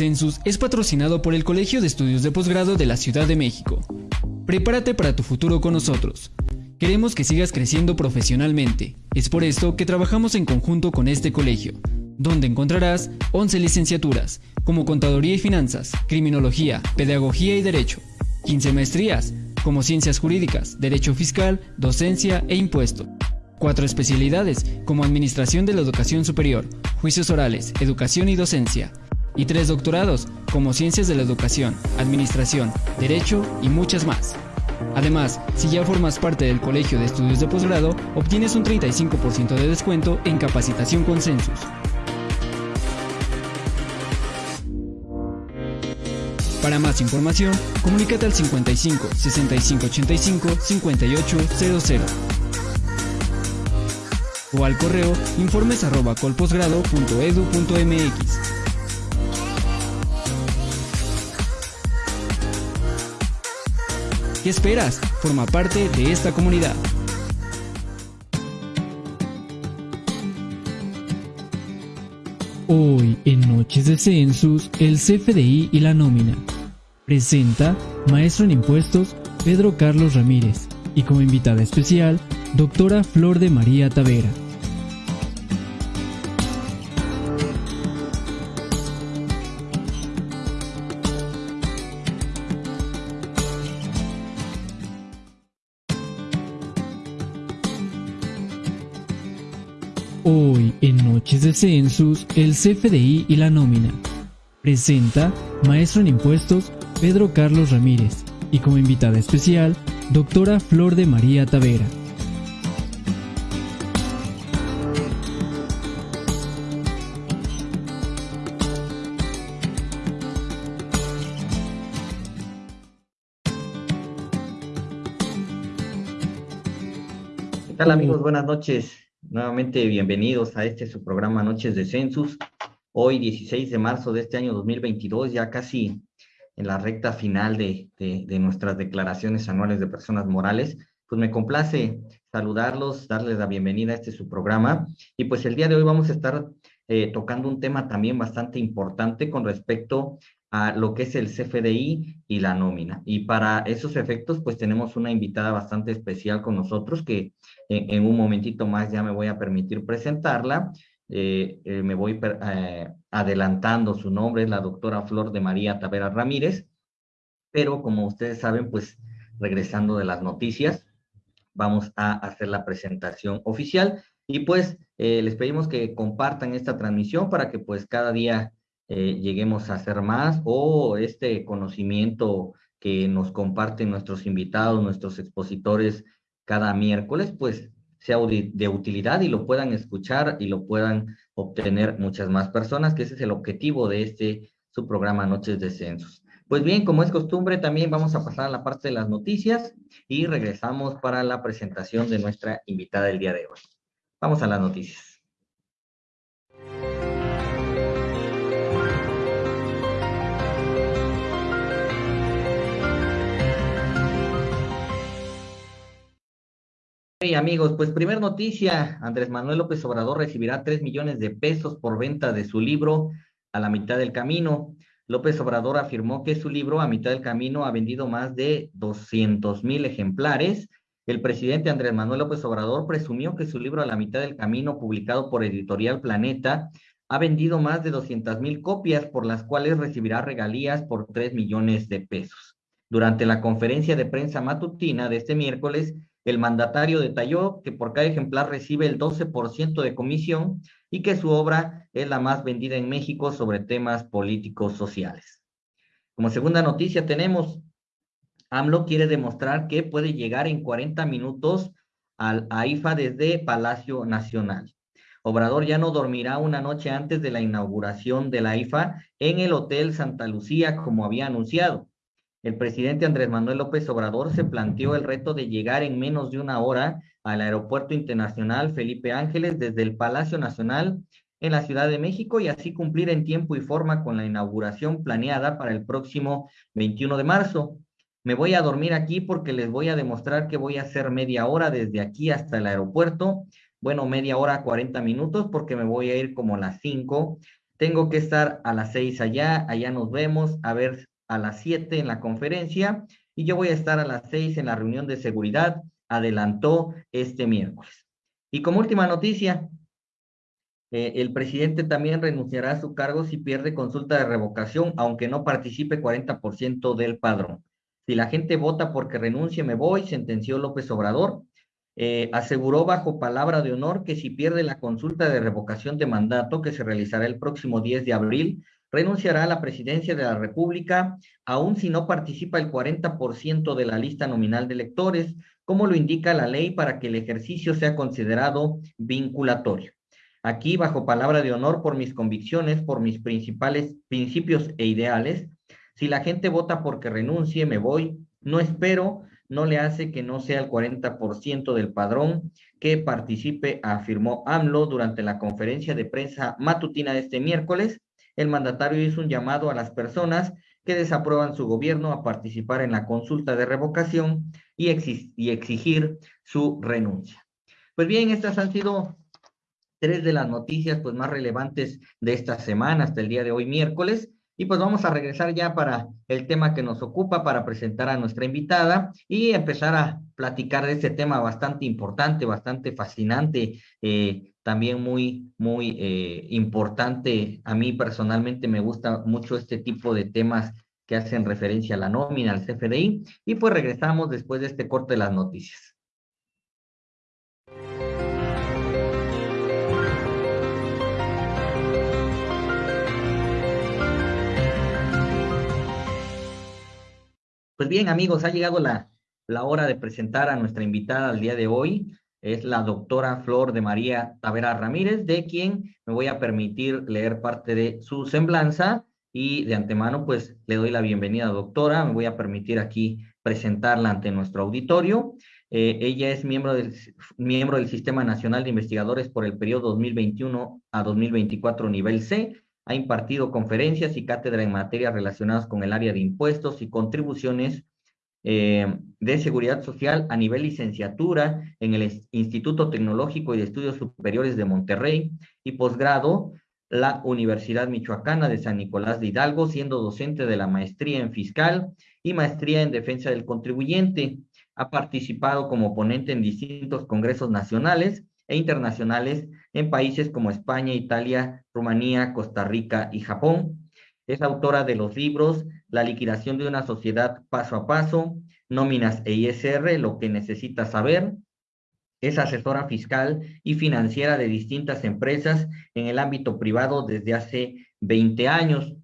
Census es patrocinado por el Colegio de Estudios de Posgrado de la Ciudad de México. Prepárate para tu futuro con nosotros. Queremos que sigas creciendo profesionalmente. Es por esto que trabajamos en conjunto con este colegio, donde encontrarás 11 licenciaturas, como Contaduría y Finanzas, Criminología, Pedagogía y Derecho, 15 maestrías, como Ciencias Jurídicas, Derecho Fiscal, Docencia e Impuesto. Cuatro especialidades, como Administración de la Educación Superior, Juicios Orales, Educación y Docencia, y tres doctorados, como Ciencias de la Educación, Administración, Derecho y muchas más. Además, si ya formas parte del Colegio de Estudios de Posgrado, obtienes un 35% de descuento en capacitación con Census. Para más información, comunícate al 55 65 85 5800 o al correo informes ¿Qué esperas? Forma parte de esta comunidad. Hoy en Noches de Census, el CFDI y la nómina. Presenta Maestro en Impuestos Pedro Carlos Ramírez y como invitada especial, doctora Flor de María Tavera. Census, el CFDI y la nómina. Presenta Maestro en Impuestos Pedro Carlos Ramírez y como invitada especial, doctora Flor de María Tavera. ¿Qué tal amigos? Buenas noches. Nuevamente bienvenidos a este su programa Noches de Census. Hoy 16 de marzo de este año 2022, ya casi en la recta final de, de, nuestras declaraciones anuales de personas morales. Pues me complace saludarlos, darles la bienvenida a este su programa. Y pues el día de hoy vamos a estar eh, tocando un tema también bastante importante con respecto a lo que es el CFDI y la nómina. Y para esos efectos, pues tenemos una invitada bastante especial con nosotros que en, un momentito más ya me voy a permitir presentarla. Eh, eh, me voy eh, adelantando su nombre, es la doctora Flor de María Tavera Ramírez, pero como ustedes saben, pues regresando de las noticias, vamos a hacer la presentación oficial y pues les pedimos que compartan esta transmisión para que pues cada día lleguemos a hacer más o este conocimiento que nos comparten nuestros invitados, nuestros expositores cada miércoles, pues sea de utilidad y lo puedan escuchar y lo puedan obtener muchas más personas, que ese es el objetivo de este su programa Noches de Censos. Pues bien, como es costumbre, también vamos a pasar a la parte de las noticias y regresamos para la presentación de nuestra invitada del día de hoy. Vamos a las noticias. Hey amigos, pues primer noticia, Andrés Manuel López Obrador recibirá 3 millones de pesos por venta de su libro A la mitad del camino. López Obrador afirmó que su libro A mitad del camino ha vendido más de 200 mil ejemplares. El presidente Andrés Manuel López Obrador presumió que su libro A la mitad del camino, publicado por Editorial Planeta, ha vendido más de 200 mil copias, por las cuales recibirá regalías por 3 millones de pesos. Durante la conferencia de prensa matutina de este miércoles, el mandatario detalló que por cada ejemplar recibe el 12% de comisión y que su obra es la más vendida en México sobre temas políticos sociales. Como segunda noticia tenemos, AMLO quiere demostrar que puede llegar en 40 minutos al AIFA desde Palacio Nacional. Obrador ya no dormirá una noche antes de la inauguración de la en el Hotel Santa Lucía, como había anunciado. El presidente Andrés Manuel López Obrador se planteó el reto de llegar en menos de una hora al Aeropuerto Internacional Felipe Ángeles desde el Palacio Nacional en la Ciudad de México y así cumplir en tiempo y forma con la inauguración planeada para el próximo 21 de marzo. Me voy a dormir aquí porque les voy a demostrar que voy a hacer media hora desde aquí hasta el aeropuerto. Bueno, media hora, 40 minutos porque me voy a ir como las 5 tengo que estar a las 6 allá, allá nos vemos, a ver a las 7 en la conferencia y yo voy a estar a las 6 en la reunión de seguridad, adelantó este miércoles. Y como última noticia, eh, el presidente también renunciará a su cargo si pierde consulta de revocación, aunque no participe 40% del padrón. Si la gente vota porque renuncie, me voy, sentenció López Obrador. Eh, aseguró bajo palabra de honor que si pierde la consulta de revocación de mandato que se realizará el próximo 10 de abril, renunciará a la presidencia de la República, aun si no participa el 40% de la lista nominal de electores, como lo indica la ley para que el ejercicio sea considerado vinculatorio. Aquí, bajo palabra de honor, por mis convicciones, por mis principales principios e ideales, si la gente vota porque renuncie, me voy, no espero, no le hace que no sea el 40% del padrón que participe, afirmó AMLO durante la conferencia de prensa matutina de este miércoles. El mandatario hizo un llamado a las personas que desaprueban su gobierno a participar en la consulta de revocación y, exigir su renuncia. Pues bien, estas han sido tres de las noticias pues más relevantes de esta semana hasta el día de hoy miércoles. Y pues vamos a regresar ya para el tema que nos ocupa, para presentar a nuestra invitada y empezar a platicar de este tema bastante importante, bastante fascinante, eh, también muy, muy eh, importante. A mí personalmente me gusta mucho este tipo de temas que hacen referencia a la nómina, al CFDI. Y pues regresamos después de este corte de las noticias. Pues bien, amigos, ha llegado la, la hora de presentar a nuestra invitada al día de hoy. Es la doctora Flor de María Tavera Ramírez, de quien me voy a permitir leer parte de su semblanza y de antemano, pues le doy la bienvenida, doctora. Me voy a permitir aquí presentarla ante nuestro auditorio. Eh, ella es miembro del, miembro del Sistema Nacional de Investigadores por el periodo 2021 a 2024 nivel C ha impartido conferencias y cátedra en materias relacionadas con el área de impuestos y contribuciones eh, de seguridad social a nivel licenciatura en el Instituto Tecnológico y de Estudios Superiores de Monterrey y posgrado la Universidad Michoacana de San Nicolás de Hidalgo, siendo docente de la maestría en fiscal y maestría en defensa del contribuyente. Ha participado como ponente en distintos congresos nacionales e internacionales en países como España, Italia, Rumanía, Costa Rica y Japón. Es autora de los libros La liquidación de una sociedad paso a paso, Nóminas e ISR, lo que necesita saber. Es asesora fiscal y financiera de distintas empresas en el ámbito privado desde hace 20 años.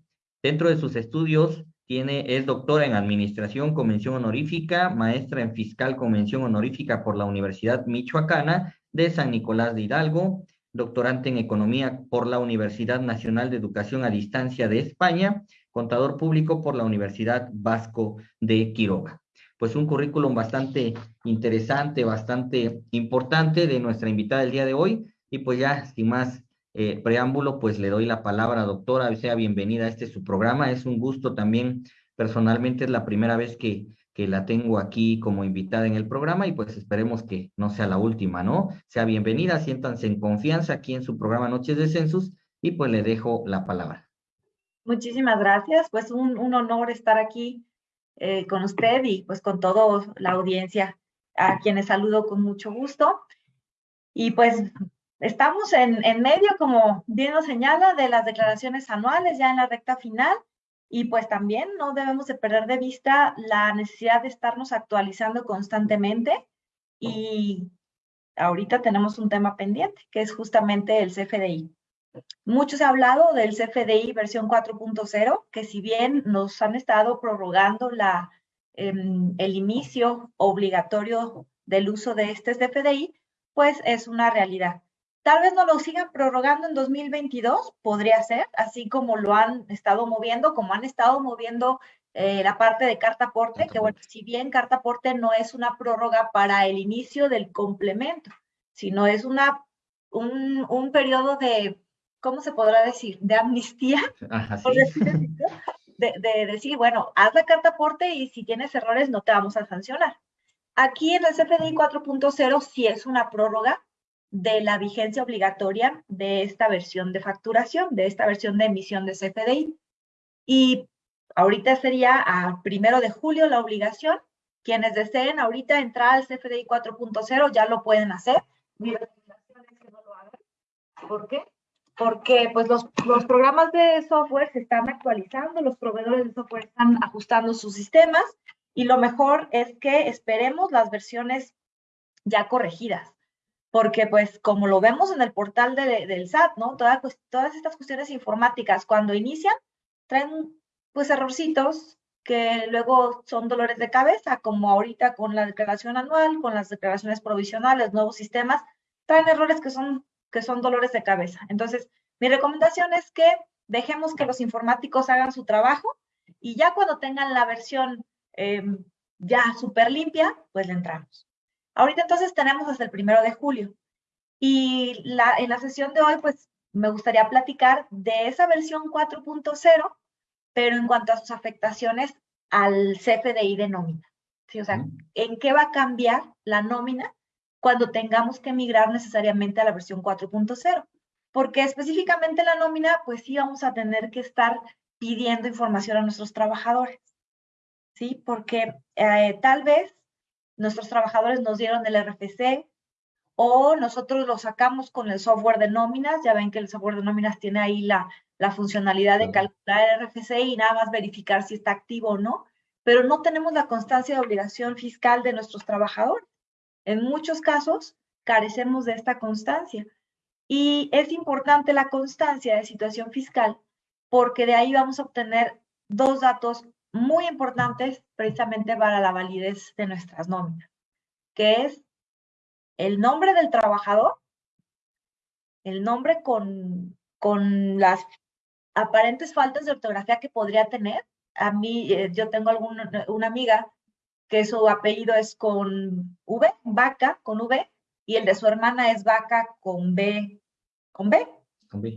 Dentro de sus estudios, tiene, es doctora en Administración Convención Honorífica, maestra en Fiscal Convención Honorífica por la Universidad Michoacana de San Nicolás de Hidalgo, doctorante en Economía por la Universidad Nacional de Educación a Distancia de España, contador público por la Universidad Vasco de Quiroga. Pues un currículum bastante interesante, bastante importante de nuestra invitada del día de hoy. Y pues ya, sin más eh, preámbulo, pues le doy la palabra, doctora, sea bienvenida a este su programa. Es un gusto también, personalmente es la primera vez que que la tengo aquí como invitada en el programa y pues esperemos que no sea la última, ¿no? Sea bienvenida, siéntanse en confianza aquí en su programa Noches de Census y pues le dejo la palabra. Muchísimas gracias, pues un, honor estar aquí eh, con usted y pues con toda la audiencia, a quienes saludo con mucho gusto. Y pues estamos en, en medio, como bien nos señala, de las declaraciones anuales, ya en la recta final. Y pues también no debemos de perder de vista la necesidad de estarnos actualizando constantemente y ahorita tenemos un tema pendiente, que es justamente el CFDI. Muchos ha hablado del CFDI versión 4.0, que si bien nos han estado prorrogando la, em, el inicio obligatorio del uso de este CFDI, pues es una realidad. Tal vez no lo sigan prorrogando en 2022, podría ser, así como lo han estado moviendo, como han estado moviendo eh, la parte de carta aporte, que bueno, si bien carta aporte no es una prórroga para el inicio del complemento, sino es una, un, un periodo de, ¿cómo se podrá decir? De amnistía, de, de decir, bueno, haz la carta aporte y si tienes errores no te vamos a sancionar. Aquí en el CFDI 4.0 sí es una prórroga, de la vigencia obligatoria de esta versión de facturación, de esta versión de emisión de CFDI. Y ahorita sería a primero de julio la obligación. Quienes deseen ahorita entrar al CFDI 4.0 ya lo pueden hacer. Mi recomendación es que no lo hagan. ¿Por qué? Porque pues los, los programas de software se están actualizando, los proveedores de software están ajustando sus sistemas y lo mejor es que esperemos las versiones ya corregidas porque pues como lo vemos en el portal del SAT, ¿no? Todas, estas cuestiones informáticas cuando inician traen pues errorcitos que luego son dolores de cabeza, como ahorita con la declaración anual, con las declaraciones provisionales, nuevos sistemas, traen errores que son, que son dolores de cabeza. Entonces, mi recomendación es que dejemos que los informáticos hagan su trabajo y ya cuando tengan la versión em, ya súper limpia, pues le entramos. Ahorita entonces tenemos hasta el primero de julio. Y la, en la sesión de hoy, pues me gustaría platicar de esa versión 4.0, pero en cuanto a sus afectaciones al CFDI de nómina. ¿sí? O sea, ¿en qué va a cambiar la nómina cuando tengamos que migrar necesariamente a la versión 4.0? Porque específicamente la nómina, pues sí vamos a tener que estar pidiendo información a nuestros trabajadores. ¿Sí? Porque eh, tal vez nuestros trabajadores nos dieron el RFC o nosotros lo sacamos con el software de nóminas. Ya ven que el software de nóminas tiene ahí la, la funcionalidad de calcular el RFC y nada más verificar si está activo o no, pero no tenemos la constancia de obligación fiscal de nuestros trabajadores. En muchos casos carecemos de esta constancia. Y es importante la constancia de situación fiscal porque de ahí vamos a obtener dos datos muy importantes precisamente para la validez de nuestras nóminas, que es el nombre del trabajador, el nombre con, con las aparentes faltas de ortografía que podría tener. A mí, eh, yo tengo alguna, una amiga que su apellido es con V, vaca, con V, y el de su hermana es vaca con B, con B.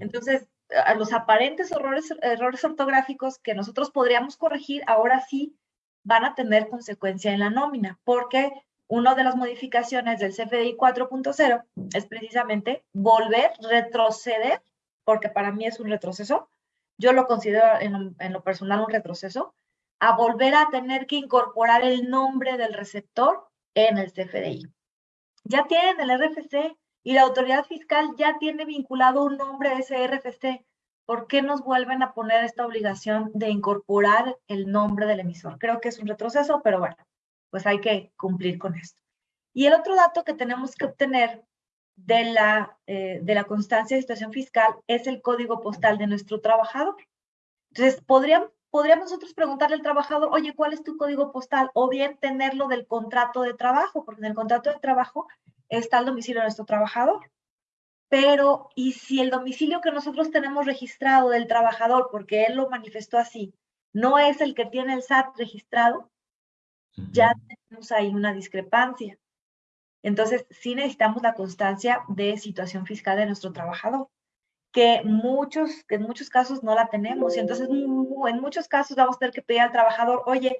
Entonces, a los aparentes errores, errores ortográficos que nosotros podríamos corregir, ahora sí van a tener consecuencia en la nómina, porque una de las modificaciones del CFDI 4.0 es precisamente volver, retroceder, porque para mí es un retroceso, yo lo considero en, en lo personal un retroceso, a volver a tener que incorporar el nombre del receptor en el CFDI. Ya tienen el RFC, y la autoridad fiscal ya tiene vinculado un nombre de ese RFC. ¿Por qué nos vuelven a poner esta obligación de incorporar el nombre del emisor? Creo que es un retroceso, pero bueno, pues hay que cumplir con esto. Y el otro dato que tenemos que obtener de la, eh, de la constancia de situación fiscal es el código postal de nuestro trabajador. Entonces, podríamos, podríamos nosotros preguntarle al trabajador, oye, ¿cuál es tu código postal? O bien tenerlo del contrato de trabajo, porque en el contrato de trabajo está el domicilio de nuestro trabajador. Pero, ¿y si el domicilio que nosotros tenemos registrado del trabajador, porque él lo manifestó así, no es el que tiene el SAT registrado? Ya tenemos ahí una discrepancia. Entonces, sí necesitamos la constancia de situación fiscal de nuestro trabajador, que, muchos, que en muchos casos no la tenemos. Y entonces, en muchos casos vamos a tener que pedir al trabajador, oye,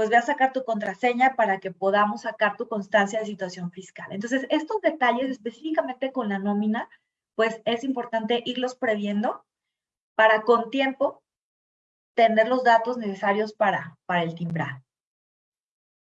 pues ve a sacar tu contraseña para que podamos sacar tu constancia de situación fiscal. Entonces, estos detalles específicamente con la nómina, pues es importante irlos previendo para con tiempo tener los datos necesarios para, para el timbrado.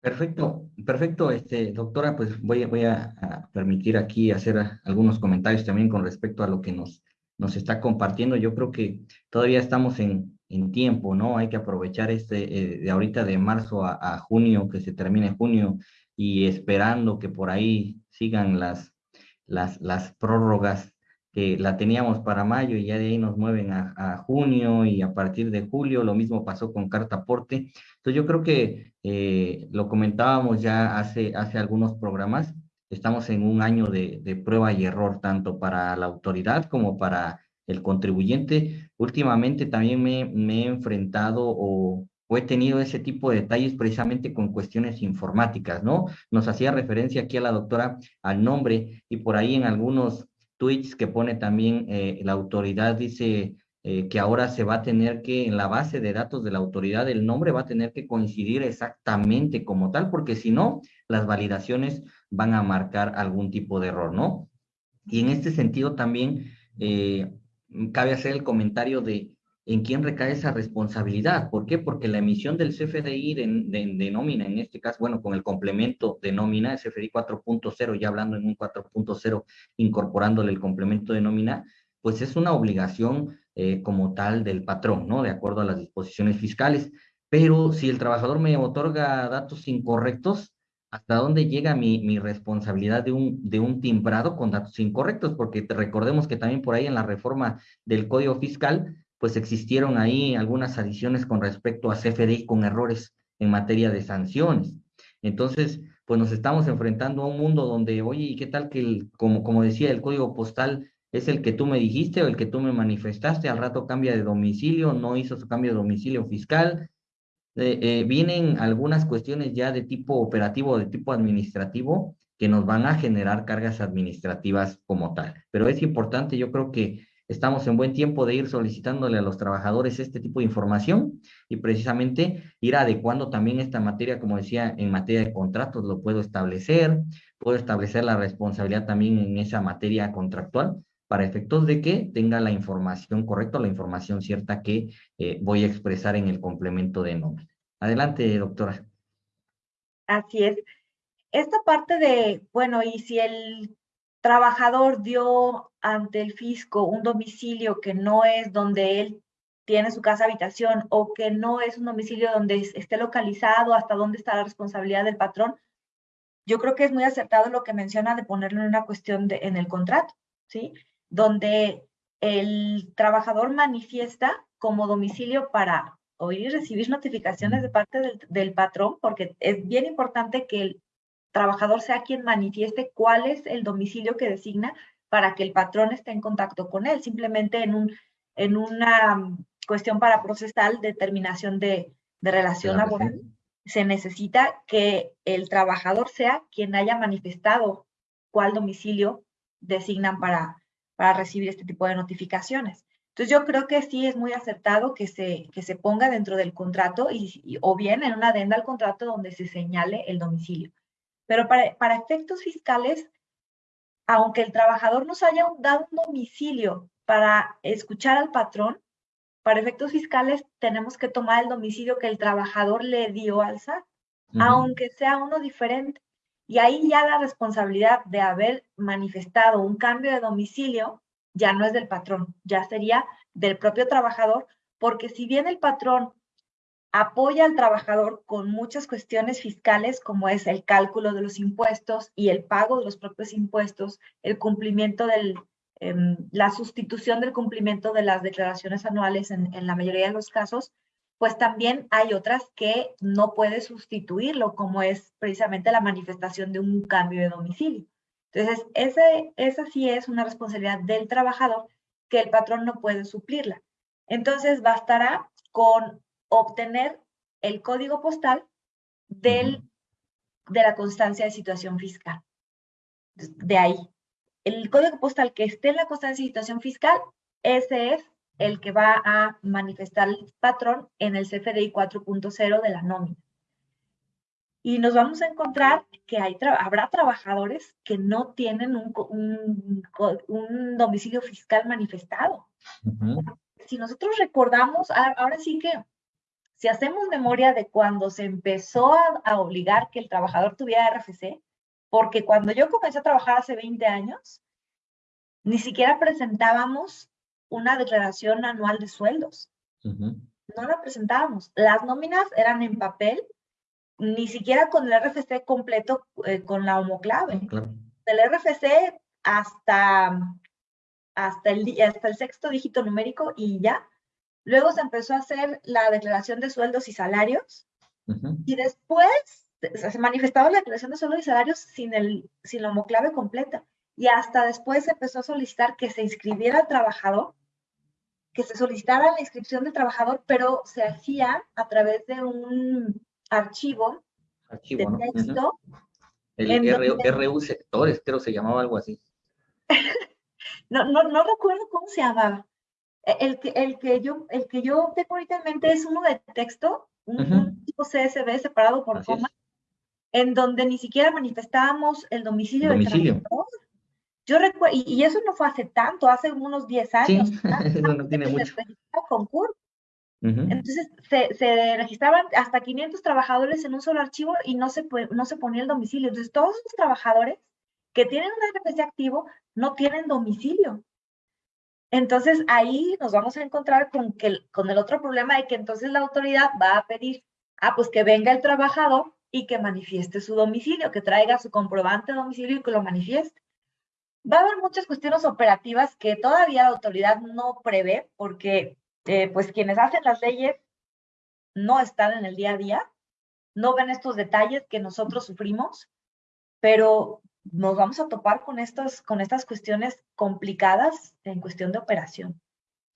Perfecto, perfecto, este, doctora, pues voy, voy a, permitir aquí hacer algunos comentarios también con respecto a lo que nos, nos está compartiendo. Yo creo que todavía estamos en, en tiempo, ¿no? Hay que aprovechar este, eh, de ahorita de marzo a, junio, que se termine junio, y esperando que por ahí sigan las, las, las prórrogas que la teníamos para mayo y ya de ahí nos mueven a, junio y a partir de julio, lo mismo pasó con carta aporte. Entonces yo creo que eh, lo comentábamos ya hace, hace algunos programas, estamos en un año de, de prueba y error, tanto para la autoridad como para el contribuyente. Últimamente también me, he enfrentado o, he tenido ese tipo de detalles precisamente con cuestiones informáticas, ¿no? Nos hacía referencia aquí a la doctora al nombre y por ahí en algunos tweets que pone también eh, la autoridad dice eh, que ahora se va a tener que, en la base de datos de la autoridad, el nombre va a tener que coincidir exactamente como tal, porque si no, las validaciones van a marcar algún tipo de error, ¿no? Y en este sentido también eh, cabe hacer el comentario de en quién recae esa responsabilidad. ¿Por qué? Porque la emisión del CFDI de, nómina, en este caso, bueno, con el complemento de nómina, el CFDI 4.0, ya hablando en un 4.0, incorporándole el complemento de nómina, pues es una obligación eh, como tal del patrón, ¿no? De acuerdo a las disposiciones fiscales. Pero si el trabajador me otorga datos incorrectos, ¿hasta dónde llega mi, responsabilidad de un, de un timbrado con datos incorrectos? Porque recordemos que también por ahí en la reforma del Código Fiscal, pues existieron ahí algunas adiciones con respecto a CFDI con errores en materia de sanciones. Entonces, pues nos estamos enfrentando a un mundo donde, oye, ¿y qué tal que, el, como, como decía, el código postal es el que tú me dijiste o el que tú me manifestaste, al rato cambia de domicilio, no hizo su cambio de domicilio fiscal. Eh, eh, vienen algunas cuestiones ya de tipo operativo de tipo administrativo que nos van a generar cargas administrativas como tal. Pero es importante, yo creo que estamos en buen tiempo de ir solicitándole a los trabajadores este tipo de información y precisamente ir adecuando también esta materia, como decía, en materia de contratos lo puedo establecer, puedo establecer la responsabilidad también en esa materia contractual para efectos de que tenga la información correcta, la información cierta que eh, voy a expresar en el complemento de nómina. Adelante, doctora. Así es. Esta parte de, bueno, y si el trabajador dio ante el fisco un domicilio que no es donde él tiene su casa habitación o que no es un domicilio donde esté localizado, hasta dónde está la responsabilidad del patrón, yo creo que es muy acertado lo que menciona de ponerlo en una cuestión en el contrato, ¿sí? Donde el trabajador manifiesta como domicilio para oír y recibir notificaciones de parte del, patrón, porque es bien importante que el trabajador sea quien manifieste cuál es el domicilio que designa para que el patrón esté en contacto con él, simplemente en, un, en una cuestión para procesar determinación de, de relación laboral. Se necesita que el trabajador sea quien haya manifestado cuál domicilio designan para, para recibir este tipo de notificaciones. Entonces yo creo que sí es muy acertado que se, que se ponga dentro del contrato y, o bien en una adenda al contrato donde se señale el domicilio. Pero para, para efectos fiscales, aunque el trabajador nos haya dado un domicilio para escuchar al patrón, para efectos fiscales tenemos que tomar el domicilio que el trabajador le dio al SAT, aunque sea uno diferente. Y ahí ya la responsabilidad de haber manifestado un cambio de domicilio ya no es del patrón, ya sería del propio trabajador, porque si bien el patrón apoya al trabajador con muchas cuestiones fiscales, como es el cálculo de los impuestos y el pago de los propios impuestos, el cumplimiento del, em, la sustitución del cumplimiento de las declaraciones anuales en, en la mayoría de los casos, pues también hay otras que no puede sustituirlo, como es precisamente la manifestación de un cambio de domicilio. Entonces, ese, esa sí es una responsabilidad del trabajador que el patrón no puede suplirla. Entonces, bastará con obtener el código postal del, de la constancia de situación fiscal. De ahí. El código postal que esté en la constancia de situación fiscal, ese es el que va a manifestar el patrón en el CFDI 4.0 de la nómina. Y nos vamos a encontrar que hay habrá trabajadores que no tienen un, un, domicilio fiscal manifestado. Si nosotros recordamos, ahora sí que si hacemos memoria de cuando se empezó a, a, obligar que el trabajador tuviera RFC, porque cuando yo comencé a trabajar hace 20 años, ni siquiera presentábamos una declaración anual de sueldos. No la presentábamos. Las nóminas eran en papel, ni siquiera con el RFC completo, eh, con la homoclave. Del RFC hasta, hasta, el, hasta el sexto dígito numérico y ya. Luego se empezó a hacer la declaración de sueldos y salarios. Y después se manifestaba la declaración de sueldos y salarios sin, el, sin la homoclave completa. Y hasta después se empezó a solicitar que se inscribiera el trabajador que se solicitara la inscripción del trabajador, pero se hacía a través de un archivo, archivo de texto. El RU, sectores, creo se llamaba algo así. no, no, no recuerdo cómo se llamaba. E, el que, el que yo, el que yo tengo ahorita en mente es uno de texto, un, tipo CSV separado por coma, en donde ni siquiera manifestábamos el domicilio, del trabajador Yo recuerdo, y, eso no fue hace tanto, hace unos 10 años. Sí, eso no tiene mucho. Entonces se, se, registraban hasta 500 trabajadores en un solo archivo y no se, no se ponía el domicilio. Entonces todos esos trabajadores que tienen un RFC activo no tienen domicilio. Entonces ahí nos vamos a encontrar con, que, con el otro problema de que entonces la autoridad va a pedir, ah, pues que venga el trabajador y que manifieste su domicilio, que traiga su comprobante de domicilio y que lo manifieste. Va a haber muchas cuestiones operativas que todavía la autoridad no prevé porque eh, pues quienes hacen las leyes no están en el día a día, no ven estos detalles que nosotros sufrimos, pero nos vamos a topar con estas, con estas cuestiones complicadas en cuestión de operación.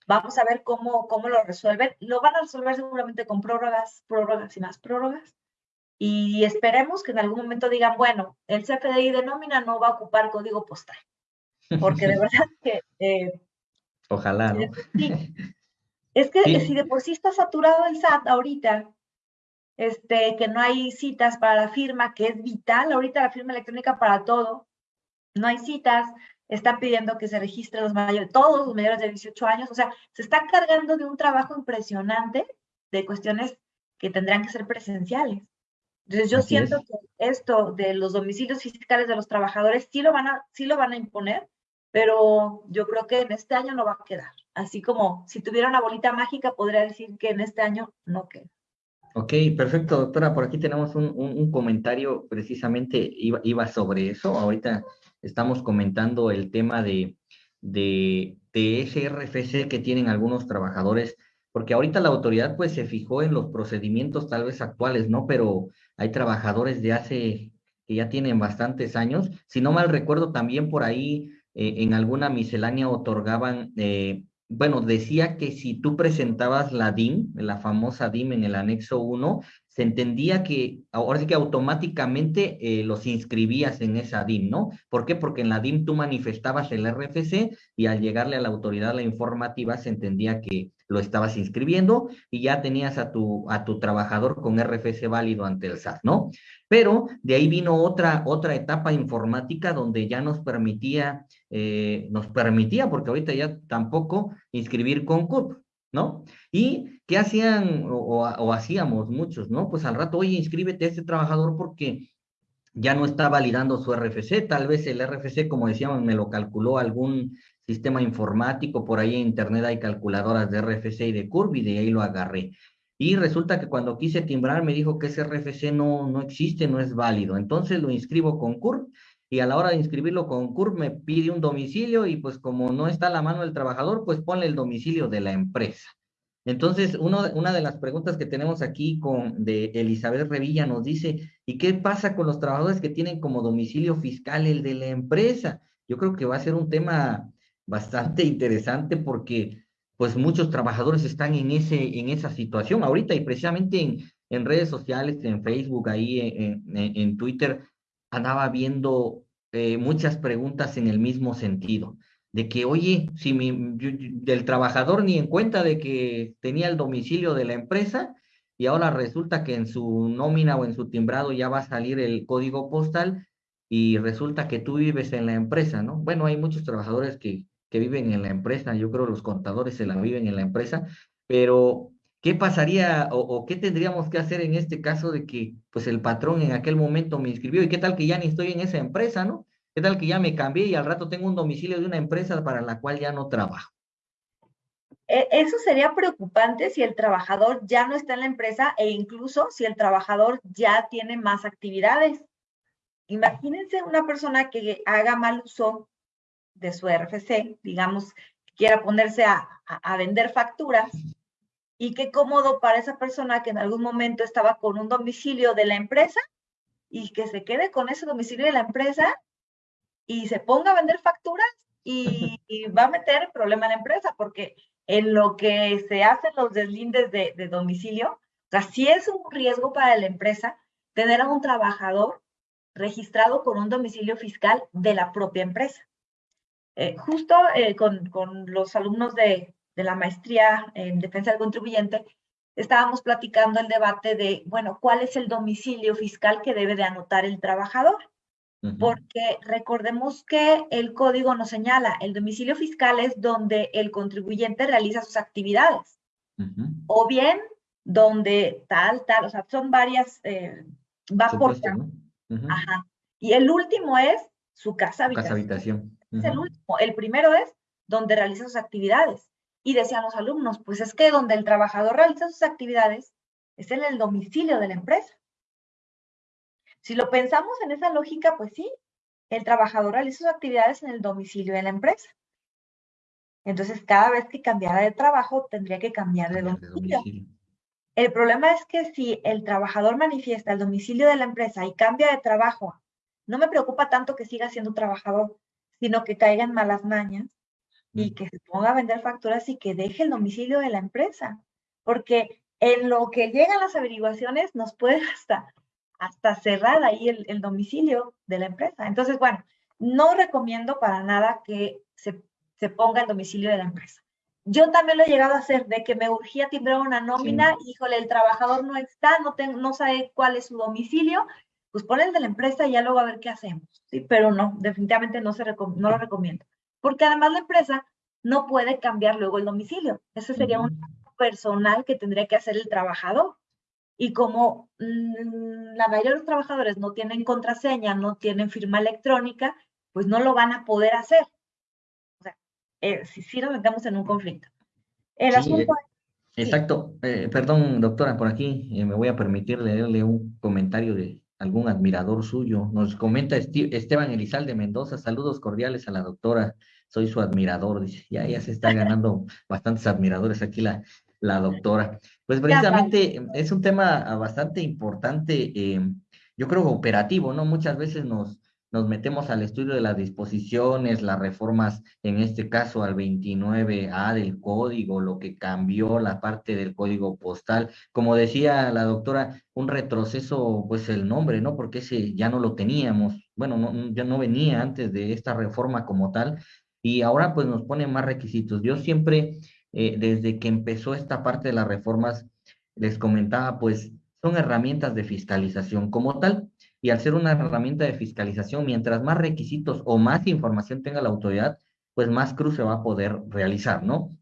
Vamos a ver cómo, cómo lo resuelven. Lo van a resolver seguramente con prórrogas, prórrogas y más prórrogas. Y esperemos que en algún momento digan, bueno, el CFDI de nómina no va a ocupar código postal. Porque de verdad que... Eh, Ojalá, ¿no? Es que si de por sí está saturado el SAT ahorita, este, que no hay citas para la firma, que es vital ahorita la firma electrónica para todo, no hay citas, están pidiendo que se registren los mayores, todos los mayores de 18 años, o sea, se está cargando de un trabajo impresionante de cuestiones que tendrán que ser presenciales. Entonces yo siento que esto de los domicilios fiscales de los trabajadores sí lo van a, sí lo van a imponer, pero yo creo que en este año no va a quedar. Así como si tuviera una bolita mágica, podría decir que en este año no queda. Ok, perfecto, doctora. Por aquí tenemos un, comentario, precisamente iba, iba, sobre eso. Ahorita estamos comentando el tema de, de, de ese RFC que tienen algunos trabajadores, porque ahorita la autoridad pues se fijó en los procedimientos tal vez actuales, ¿no? Pero hay trabajadores de hace, que ya tienen bastantes años. Si no mal recuerdo, también por ahí eh, en alguna miscelánea otorgaban, eh, bueno, decía que si tú presentabas la DIM, la famosa DIM en el anexo 1, se entendía que ahora sí que automáticamente eh, los inscribías en esa DIM, ¿no? ¿Por qué? Porque en la DIM tú manifestabas el RFC y al llegarle a la autoridad la informativa se entendía que lo estabas inscribiendo y ya tenías a tu, a tu trabajador con RFC válido ante el SAT, ¿no? Pero de ahí vino otra, otra etapa informática donde ya nos permitía, eh, nos permitía, porque ahorita ya tampoco inscribir con CURP, ¿no? ¿Y qué hacían o, hacíamos muchos, ¿no? Pues al rato, oye, inscríbete a este trabajador porque ya no está validando su RFC, tal vez el RFC, como decíamos, me lo calculó algún sistema informático, por ahí en internet hay calculadoras de RFC y de CURB y de ahí lo agarré. Y resulta que cuando quise timbrar me dijo que ese RFC no, no existe, no es válido. Entonces lo inscribo con CURB y a la hora de inscribirlo con CURB me pide un domicilio y pues como no está la mano del trabajador, pues ponle el domicilio de la empresa. Entonces, uno, una de las preguntas que tenemos aquí con, de Elizabeth Revilla nos dice, ¿y qué pasa con los trabajadores que tienen como domicilio fiscal el de la empresa? Yo creo que va a ser un tema bastante interesante porque pues muchos trabajadores están en, ese, en esa situación ahorita y precisamente en, en redes sociales, en Facebook, ahí en, en, Twitter, andaba viendo eh, muchas preguntas en el mismo sentido, de que, oye, si mi, del trabajador ni en cuenta de que tenía el domicilio de la empresa y ahora resulta que en su nómina o en su timbrado ya va a salir el código postal y resulta que tú vives en la empresa, ¿no? Bueno, hay muchos trabajadores que que viven en la empresa, yo creo los contadores se la viven en la empresa, pero ¿qué pasaría o, qué tendríamos que hacer en este caso de que pues el patrón en aquel momento me inscribió y qué tal que ya ni estoy en esa empresa, ¿no? ¿Qué tal que ya me cambié y al rato tengo un domicilio de una empresa para la cual ya no trabajo? E, eso sería preocupante si el trabajador ya no está en la empresa e incluso si el trabajador ya tiene más actividades. Imagínense una persona que haga mal uso de su RFC, digamos, quiera ponerse a, vender facturas, y qué cómodo para esa persona que en algún momento estaba con un domicilio de la empresa y que se quede con ese domicilio de la empresa y se ponga a vender facturas y, va a meter problema en la empresa porque en lo que se hacen los deslindes de, de domicilio, o sea, sí es un riesgo para la empresa tener a un trabajador registrado con un domicilio fiscal de la propia empresa. Eh, justo eh, con, los alumnos de, la maestría en defensa del contribuyente, estábamos platicando el debate de, bueno, ¿cuál es el domicilio fiscal que debe de anotar el trabajador? porque recordemos que el código nos señala, el domicilio fiscal es donde el contribuyente realiza sus actividades, o bien donde tal, tal, o sea, son varias, eh, va por... Ajá. Y el último es su casa habitación. Casa habitación. Es el último. El primero es donde realiza sus actividades. Y decían los alumnos, pues es que donde el trabajador realiza sus actividades es en el domicilio de la empresa. Si lo pensamos en esa lógica, pues sí, el trabajador realiza sus actividades en el domicilio de la empresa. Entonces, cada vez que cambiara de trabajo, tendría que cambiar de domicilio. El problema es que si el trabajador manifiesta el domicilio de la empresa y cambia de trabajo, no me preocupa tanto que siga siendo trabajador, sino que caiga en malas mañas y mm. que se ponga a vender facturas y que deje el domicilio de la empresa. Porque en lo que llegan las averiguaciones nos puede hasta, hasta cerrar ahí el, el domicilio de la empresa. Entonces, bueno, no recomiendo para nada que se, se ponga el domicilio de la empresa. Yo también lo he llegado a hacer, de que me urgía timbrar una nómina, híjole, el trabajador no está, no, tengo, no sabe cuál es su domicilio, pues pon el de la empresa y ya luego a ver qué hacemos, ¿sí? Pero no, definitivamente no, se no lo recomiendo. Porque además la empresa no puede cambiar luego el domicilio. Ese sería un personal que tendría que hacer el trabajador. Y como mm, la mayoría de los trabajadores no tienen contraseña, no tienen firma electrónica, pues no lo van a poder hacer eh, si, nos metemos en un conflicto. El asunto eh, Exacto. Eh, perdón, doctora, por aquí me voy a permitir leerle un comentario de algún admirador suyo. Nos comenta Esteban Elizalde Mendoza, saludos cordiales a la doctora, soy su admirador, dice, ya, ya se está ganando bastantes admiradores aquí la, la doctora. Pues precisamente es un tema bastante importante, yo creo operativo, ¿no? Muchas veces nos, nos metemos al estudio de las disposiciones, las reformas, en este caso al 29A del código, lo que cambió la parte del código postal. Como decía la doctora, un retroceso, pues el nombre, ¿no? Porque ese ya no lo teníamos. Bueno, no, ya no venía antes de esta reforma como tal. Y ahora pues nos pone más requisitos. Yo siempre, eh, desde que empezó esta parte de las reformas, les comentaba, pues son herramientas de fiscalización como tal y al ser una herramienta de fiscalización, mientras más requisitos o más información tenga la autoridad, pues más cruce va a poder realizar, ¿no?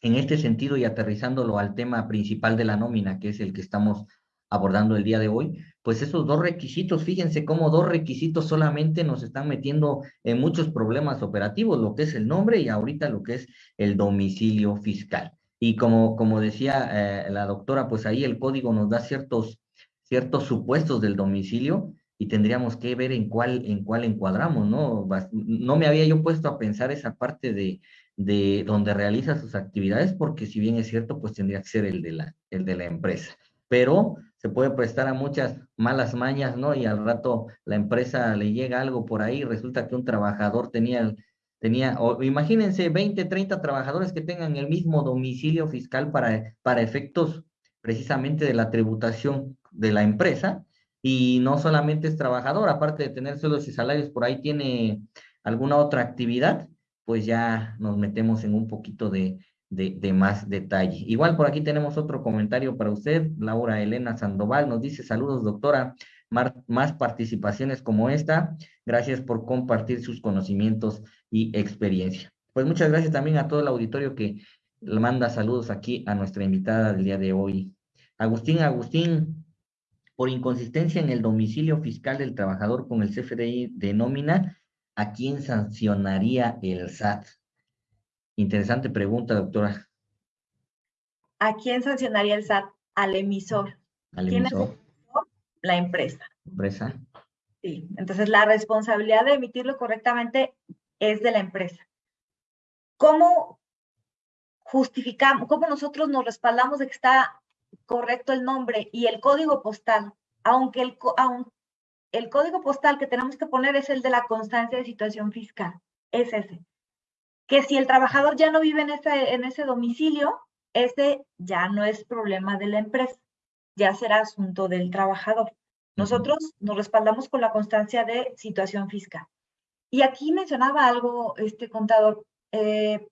En este sentido y aterrizándolo al tema principal de la nómina, que es el que estamos abordando el día de hoy, pues esos dos requisitos, fíjense cómo dos requisitos solamente nos están metiendo en muchos problemas operativos, lo que es el nombre y ahorita lo que es el domicilio fiscal. Y como, como decía eh, la doctora, pues ahí el código nos da ciertos ciertos supuestos del domicilio y tendríamos que ver en cuál, en cuál encuadramos, ¿no? No me había yo puesto a pensar esa parte de, de donde realiza sus actividades, porque si bien es cierto, pues tendría que ser el de la, el de la empresa. Pero se puede prestar a muchas malas mañas, ¿no? Y al rato la empresa le llega algo por ahí, resulta que un trabajador tenía, tenía o imagínense 20, 30 trabajadores que tengan el mismo domicilio fiscal para, para efectos precisamente de la tributación de la empresa y no solamente es trabajador, aparte de tener sueldos y salarios, por ahí tiene alguna otra actividad, pues ya nos metemos en un poquito de, de, más detalle. Igual por aquí tenemos otro comentario para usted, Laura Elena Sandoval nos dice saludos doctora, más participaciones como esta, gracias por compartir sus conocimientos y experiencia. Pues muchas gracias también a todo el auditorio que le manda saludos aquí a nuestra invitada del día de hoy. Agustín, Agustín, por inconsistencia en el domicilio fiscal del trabajador con el CFDI de nómina, ¿a quién sancionaría el SAT? Interesante pregunta, doctora. ¿A quién sancionaría el SAT? Al emisor. ¿Al emisor? La empresa. ¿Empresa? Sí, entonces la responsabilidad de emitirlo correctamente es de la empresa. ¿Cómo, justificamos, cómo nosotros nos respaldamos de que está correcto el nombre y el código postal, aunque el, el código postal que tenemos que poner es el de la constancia de situación fiscal, es ese. Que si el trabajador ya no vive en ese, en ese domicilio, ese ya no es problema de la empresa, ya será asunto del trabajador. Nosotros nos respaldamos con la constancia de situación fiscal. Y aquí mencionaba algo, este contador, eh,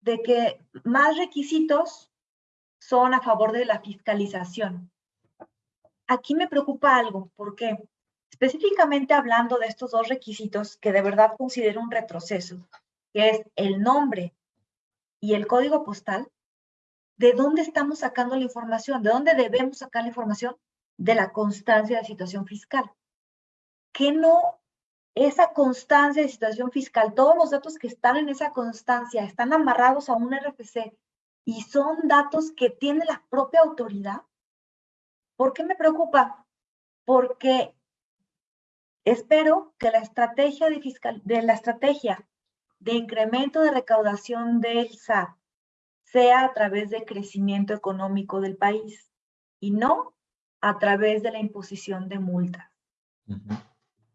de que más requisitos son a favor de la fiscalización. Aquí me preocupa algo, ¿por qué? específicamente hablando de estos dos requisitos que de verdad considero un retroceso, que es el nombre y el código postal, ¿de dónde estamos sacando la información? ¿De dónde debemos sacar la información? De la constancia de situación fiscal. Que no esa constancia de situación fiscal, todos los datos que están en esa constancia están amarrados a un RFC y son datos que tiene la propia autoridad. ¿Por qué me preocupa? Porque espero que la estrategia de, fiscal, de la estrategia de incremento de recaudación del SAT sea a través de crecimiento económico del país y no a través de la imposición de multas.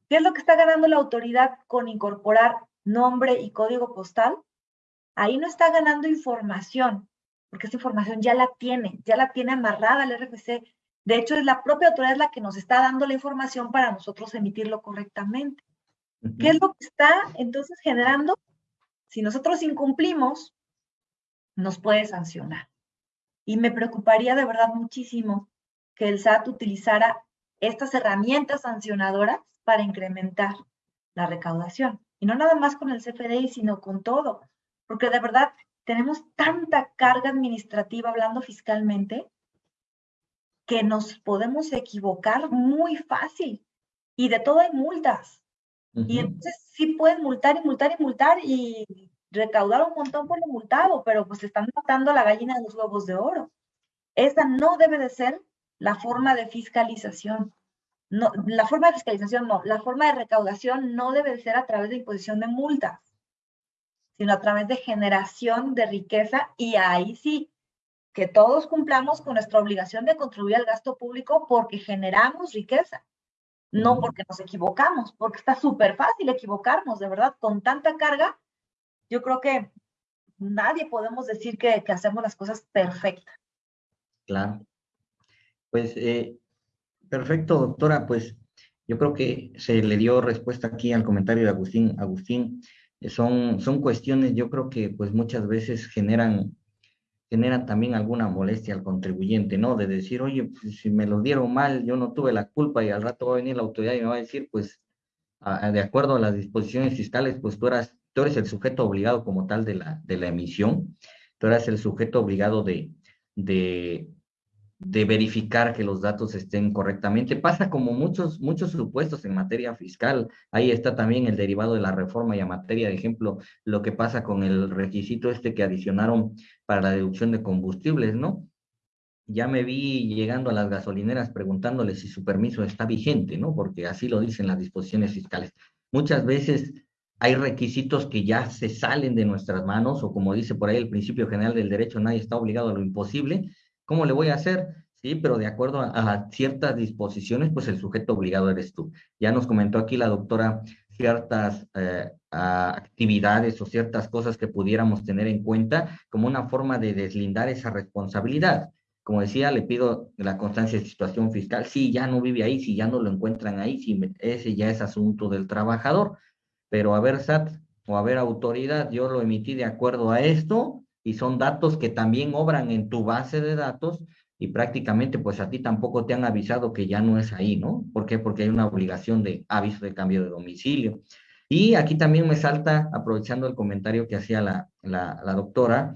¿Qué es lo que está ganando la autoridad con incorporar nombre y código postal? Ahí no está ganando información, porque esa información ya la tiene, ya la tiene amarrada el RFC. De hecho, es la propia autoridad la que nos está dando la información para nosotros emitirlo correctamente. ¿Qué es lo que está entonces generando? Si nosotros incumplimos, nos puede sancionar. Y me preocuparía de verdad muchísimo que el SAT utilizara estas herramientas sancionadoras para incrementar la recaudación. Y no nada más con el CFDI, sino con todo. Porque de verdad tenemos tanta carga administrativa hablando fiscalmente que nos podemos equivocar muy fácil. Y de todo hay multas. Y entonces sí pueden multar y multar y multar y recaudar un montón por lo multado, pero pues están matando a la gallina de los huevos de oro. Esa no debe de ser la forma de fiscalización. No, la forma de fiscalización no, la forma de recaudación no debe de ser a través de imposición de multas, sino a través de generación de riqueza y ahí sí, que todos cumplamos con nuestra obligación de contribuir al gasto público porque generamos riqueza, no porque nos equivocamos, porque está súper fácil equivocarnos, de verdad, con tanta carga, yo creo que nadie podemos decir que, hacemos las cosas perfectas. Claro. Pues eh, perfecto, doctora. Pues yo creo que se le dio respuesta aquí al comentario de Agustín. Agustín, eh, son, son cuestiones, yo creo que pues muchas veces generan, generan también alguna molestia al contribuyente, ¿no? De decir, oye, pues, si me lo dieron mal, yo no tuve la culpa y al rato va a venir la autoridad y me va a decir, pues, de acuerdo a las disposiciones fiscales, pues tú, eras, tú eres el sujeto obligado como tal de la, de la emisión, tú eras el sujeto obligado de, de, de verificar que los datos estén correctamente. Pasa como muchos, muchos supuestos en materia fiscal. Ahí está también el derivado de la reforma y a materia de ejemplo, lo que pasa con el requisito este que adicionaron para la deducción de combustibles, ¿no? Ya me vi llegando a las gasolineras preguntándoles si su permiso está vigente, ¿no? Porque así lo dicen las disposiciones fiscales. Muchas veces hay requisitos que ya se salen de nuestras manos o como dice por ahí el principio general del derecho, nadie está obligado a lo imposible ¿Cómo le voy a hacer? Sí, pero de acuerdo a, ciertas disposiciones, pues el sujeto obligado eres tú. Ya nos comentó aquí la doctora ciertas eh, actividades o ciertas cosas que pudiéramos tener en cuenta como una forma de deslindar esa responsabilidad. Como decía, le pido la constancia de situación fiscal. Si ya no vive ahí, si ya no lo encuentran ahí, si ese ya es asunto del trabajador. Pero a ver, SAT o a ver, autoridad, yo lo emití de acuerdo a esto, y son datos que también obran en tu base de datos y prácticamente pues a ti tampoco te han avisado que ya no es ahí, ¿no? ¿Por qué? Porque hay una obligación de aviso de cambio de domicilio. Y aquí también me salta, aprovechando el comentario que hacía la, la, la doctora,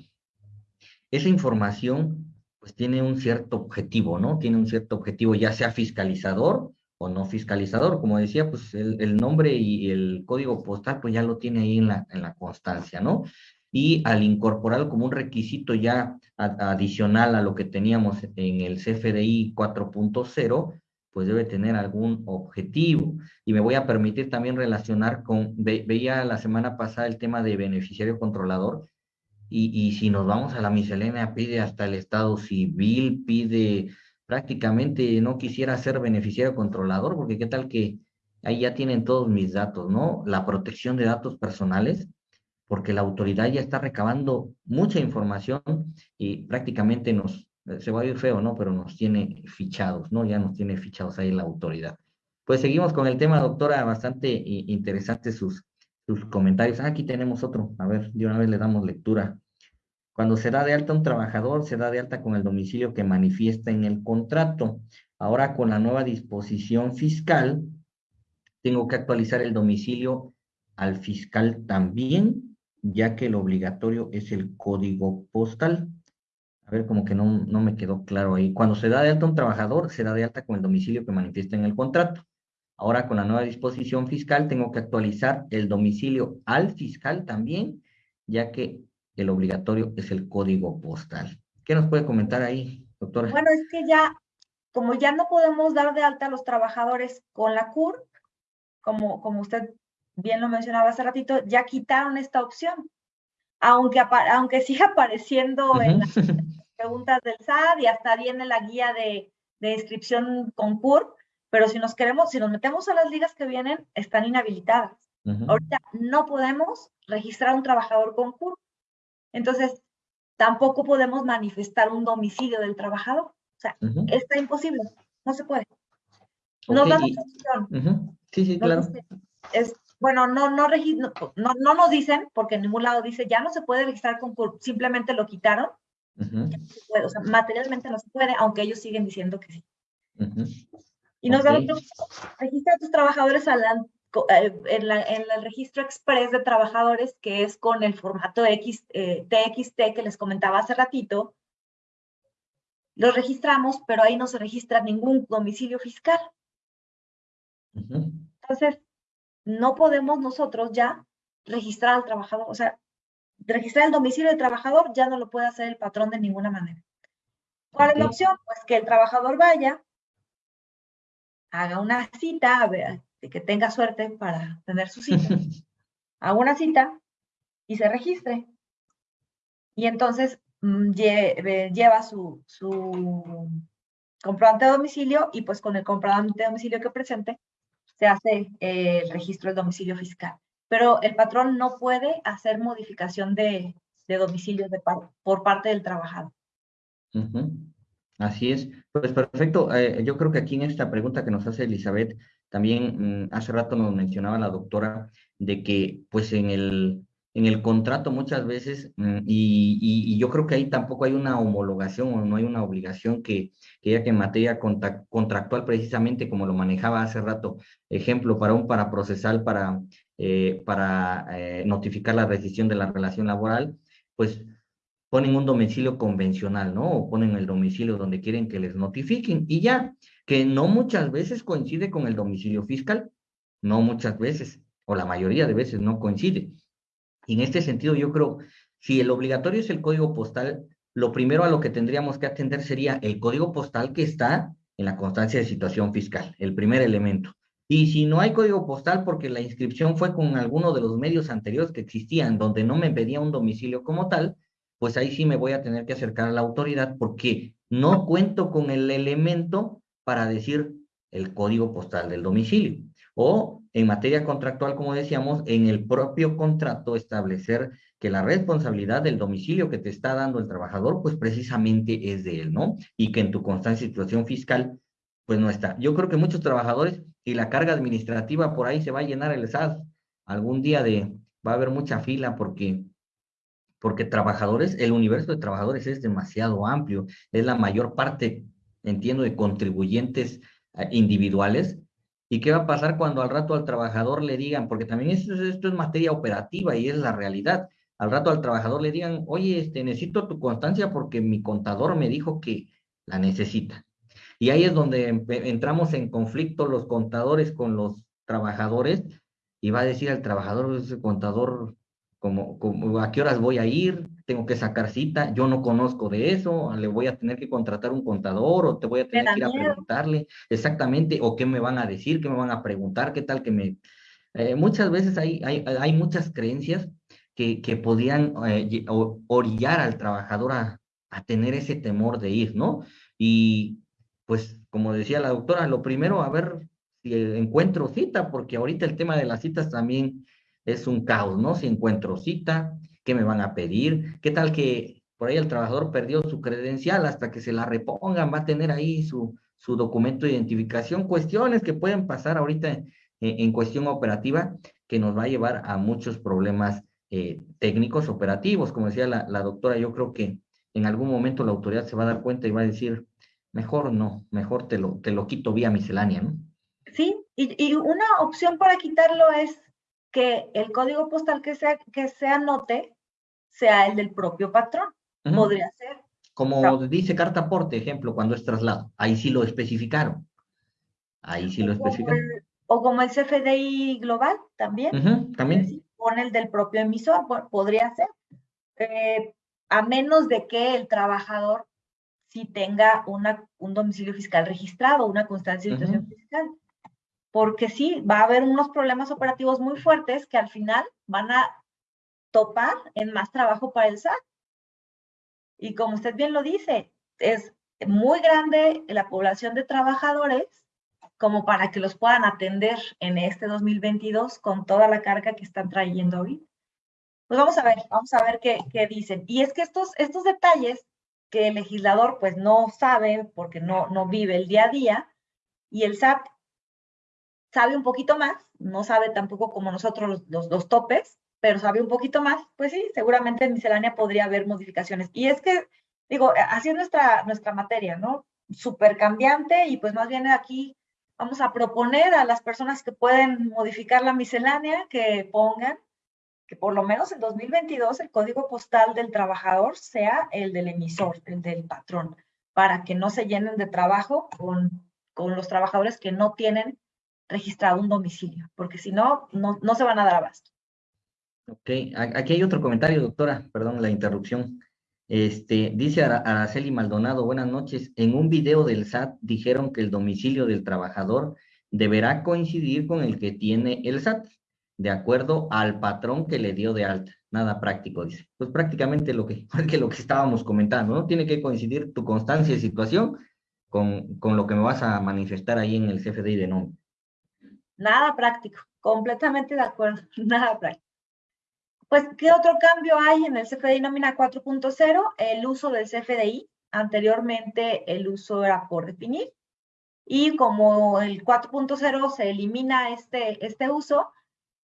esa información pues tiene un cierto objetivo, ¿no? Tiene un cierto objetivo, ya sea fiscalizador o no fiscalizador. Como decía, pues el, nombre y el código postal, pues ya lo tiene ahí en la, en la constancia, ¿no? y al incorporarlo como un requisito ya adicional a lo que teníamos en el CFDI 4.0, pues debe tener algún objetivo. Y me voy a permitir también relacionar con, veía la semana pasada el tema de beneficiario controlador, y, y si nos vamos a la miscelánea, pide hasta el estado civil, pide prácticamente, no quisiera ser beneficiario controlador, porque qué tal que ahí ya tienen todos mis datos, ¿no? La protección de datos personales, porque la autoridad ya está recabando mucha información y prácticamente nos, se va a ir feo, ¿no? Pero nos tiene fichados, ¿no? Ya nos tiene fichados ahí la autoridad. Pues seguimos con el tema, doctora, bastante interesante sus, sus comentarios. Ah, aquí tenemos otro, a ver, de una vez le damos lectura. Cuando se da de alta un trabajador, se da de alta con el domicilio que manifiesta en el contrato. Ahora con la nueva disposición fiscal, tengo que actualizar el domicilio al fiscal también, ya que el obligatorio es el código postal. A ver, como que no, no me quedó claro ahí. Cuando se da de alta un trabajador, se da de alta con el domicilio que manifiesta en el contrato. Ahora con la nueva disposición fiscal tengo que actualizar el domicilio al fiscal también, ya que el obligatorio es el código postal. ¿Qué nos puede comentar ahí, doctora? Bueno, es que ya, como ya no podemos dar de alta a los trabajadores con la CUR, como, como usted bien lo mencionaba hace ratito, ya quitaron esta opción. Aunque, aunque siga apareciendo en las preguntas del SAT y hasta viene la guía de, de inscripción con CUR, pero si nos queremos, si nos metemos a las ligas que vienen, están inhabilitadas. Ahorita no podemos registrar un trabajador con CUR. Entonces, tampoco podemos manifestar un domicilio del trabajador. O sea, está imposible, no se puede. no da Sí, sí, claro. es, bueno, no, no, no, no, nos dicen, porque en ningún lado dice, ya no se puede registrar con simplemente lo quitaron. o sea, materialmente no se puede, aunque ellos siguen diciendo que sí. Y nos okay. registra a tus trabajadores eh, en, el registro express de trabajadores, que es con el formato X, eh, TXT que les comentaba hace ratito. Los registramos, pero ahí no se registra ningún domicilio fiscal. Entonces, no podemos nosotros ya registrar al trabajador, o sea, registrar el domicilio del trabajador ya no lo puede hacer el patrón de ninguna manera. ¿Cuál es la opción? Pues que el trabajador vaya, haga una cita, de que tenga suerte para tener su cita, haga una cita y se registre. Y entonces mm, lleva su, su comprobante de domicilio y pues con el comprobante de domicilio que presente se hace eh, el registro del domicilio fiscal. Pero el patrón no puede hacer modificación de, de domicilio de por parte del trabajador. Así es. Pues perfecto. Eh, yo creo que aquí en esta pregunta que nos hace Elizabeth, también mm, hace rato nos mencionaba la doctora de que pues en el, en el contrato muchas veces, mm, y, yo creo que ahí tampoco hay una homologación o no hay una obligación que, ya que en materia contractual precisamente como lo manejaba hace rato, ejemplo, para un paraprocesal para, eh, para eh, notificar la rescisión de la relación laboral, pues ponen un domicilio convencional, ¿no? O ponen el domicilio donde quieren que les notifiquen y ya, que no muchas veces coincide con el domicilio fiscal, no muchas veces, o la mayoría de veces no coincide. Y en este sentido yo creo, si el obligatorio es el código postal, lo primero a lo que tendríamos que atender sería el código postal que está en la constancia de situación fiscal, el primer elemento. Y si no hay código postal porque la inscripción fue con alguno de los medios anteriores que existían, donde no me pedía un domicilio como tal, pues ahí sí me voy a tener que acercar a la autoridad porque no cuento con el elemento para decir el código postal del domicilio. O en materia contractual, como decíamos, en el propio contrato establecer que la responsabilidad del domicilio que te está dando el trabajador, pues precisamente es de él, ¿no? Y que en tu constante situación fiscal, pues no está. Yo creo que muchos trabajadores y la carga administrativa por ahí se va a llenar el SAS. Algún día de, va a haber mucha fila porque porque trabajadores, el universo de trabajadores es demasiado amplio, es la mayor parte, entiendo, de contribuyentes eh, individuales. ¿Y qué va a pasar cuando al rato al trabajador le digan, porque también esto, esto es materia operativa y es la realidad, al rato al trabajador le digan, oye, este, necesito tu constancia porque mi contador me dijo que la necesita. Y ahí es donde entramos en conflicto los contadores con los trabajadores y va a decir al trabajador, ese contador como, como, a qué horas voy a ir, tengo que sacar cita, yo no conozco de eso, le voy a tener que contratar un contador o te voy a tener que ir a preguntarle exactamente o qué me van a decir, qué me van a preguntar, qué tal que me... Eh, muchas veces hay, hay, hay, muchas creencias que, que podían eh, orillar al trabajador a, a tener ese temor de ir, ¿no? Y pues, como decía la doctora, lo primero, a ver si encuentro cita, porque ahorita el tema de las citas también es un caos, ¿no? Si encuentro cita, ¿qué me van a pedir? ¿Qué tal que por ahí el trabajador perdió su credencial hasta que se la repongan? Va a tener ahí su, su documento de identificación. Cuestiones que pueden pasar ahorita en, cuestión operativa que nos va a llevar a muchos problemas eh, técnicos operativos. Como decía la, la doctora, yo creo que en algún momento la autoridad se va a dar cuenta y va a decir, mejor no, mejor te lo, te lo quito vía miscelánea, ¿no? Sí, Y, una opción para quitarlo es que el código postal que se, que se anote sea el del propio patrón. Podría ser. Como dice carta aporte, ejemplo, cuando es traslado. Ahí sí lo especificaron. Ahí sí lo especificaron. o como el CFDI global también. también. Pone el del propio emisor, podría ser. Eh, a menos de que el trabajador sí tenga una, un domicilio fiscal registrado, una constancia de situación fiscal porque sí, va a haber unos problemas operativos muy fuertes que al final van a topar en más trabajo para el SAT. Y como usted bien lo dice, es muy grande la población de trabajadores como para que los puedan atender en este 2022 con toda la carga que están trayendo hoy. Pues vamos a ver, vamos a ver qué, qué dicen. Y es que estos, estos detalles que el legislador pues no sabe porque no, no vive el día a día y el SAT sabe un poquito más, no sabe tampoco como nosotros los, topes, pero sabe un poquito más, pues sí, seguramente en miscelánea podría haber modificaciones. Y es que, digo, así es nuestra, nuestra materia, ¿no? Súper cambiante y pues más bien aquí vamos a proponer a las personas que pueden modificar la miscelánea que pongan que por lo menos en 2022 el código postal del trabajador sea el del emisor, el del patrón, para que no se llenen de trabajo con, con los trabajadores que no tienen registrado un domicilio, porque si no, no, se van a dar abasto. Ok, aquí hay otro comentario, doctora, perdón la interrupción. Este, dice Araceli Maldonado, buenas noches. En un video del SAT dijeron que el domicilio del trabajador deberá coincidir con el que tiene el SAT, de acuerdo al patrón que le dio de alta. Nada práctico, dice. Pues prácticamente lo que, lo que estábamos comentando, ¿no? Tiene que coincidir tu constancia de situación con, con lo que me vas a manifestar ahí en el CFDI de nombre. Nada práctico, completamente de acuerdo, nada práctico. Pues, ¿qué otro cambio hay en el CFDI nómina 4.0? El uso del CFDI. Anteriormente el uso era por definir. Y como el 4.0 se elimina este, este uso,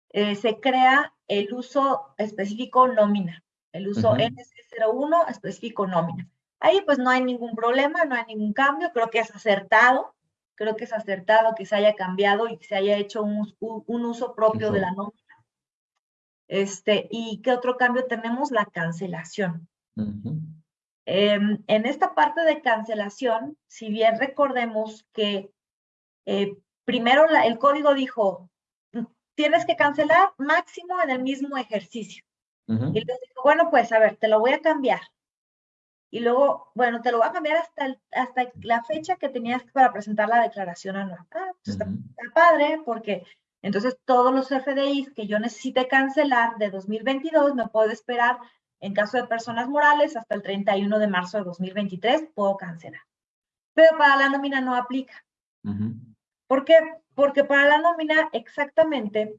eh, se crea el uso específico nómina, el uso NC01 específico nómina. Ahí pues no hay ningún problema, no hay ningún cambio, creo que es acertado creo que es acertado que se haya cambiado y que se haya hecho un, uso propio de la nómina. Este, ¿Y qué otro cambio tenemos? La cancelación. Em, en esta parte de cancelación, si bien recordemos que eh, primero el código dijo, tienes que cancelar máximo en el mismo ejercicio. Y entonces dijo, bueno, pues a ver, te lo voy a cambiar y luego, bueno, te lo voy a cambiar hasta, hasta la fecha que tenías para presentar la declaración anual. Ah, pues está, padre, porque entonces todos los FDIs que yo necesite cancelar de 2022 me puedo esperar en caso de personas morales hasta el 31 de marzo de 2023 puedo cancelar. Pero para la nómina no aplica. ¿Por qué? Porque para la nómina exactamente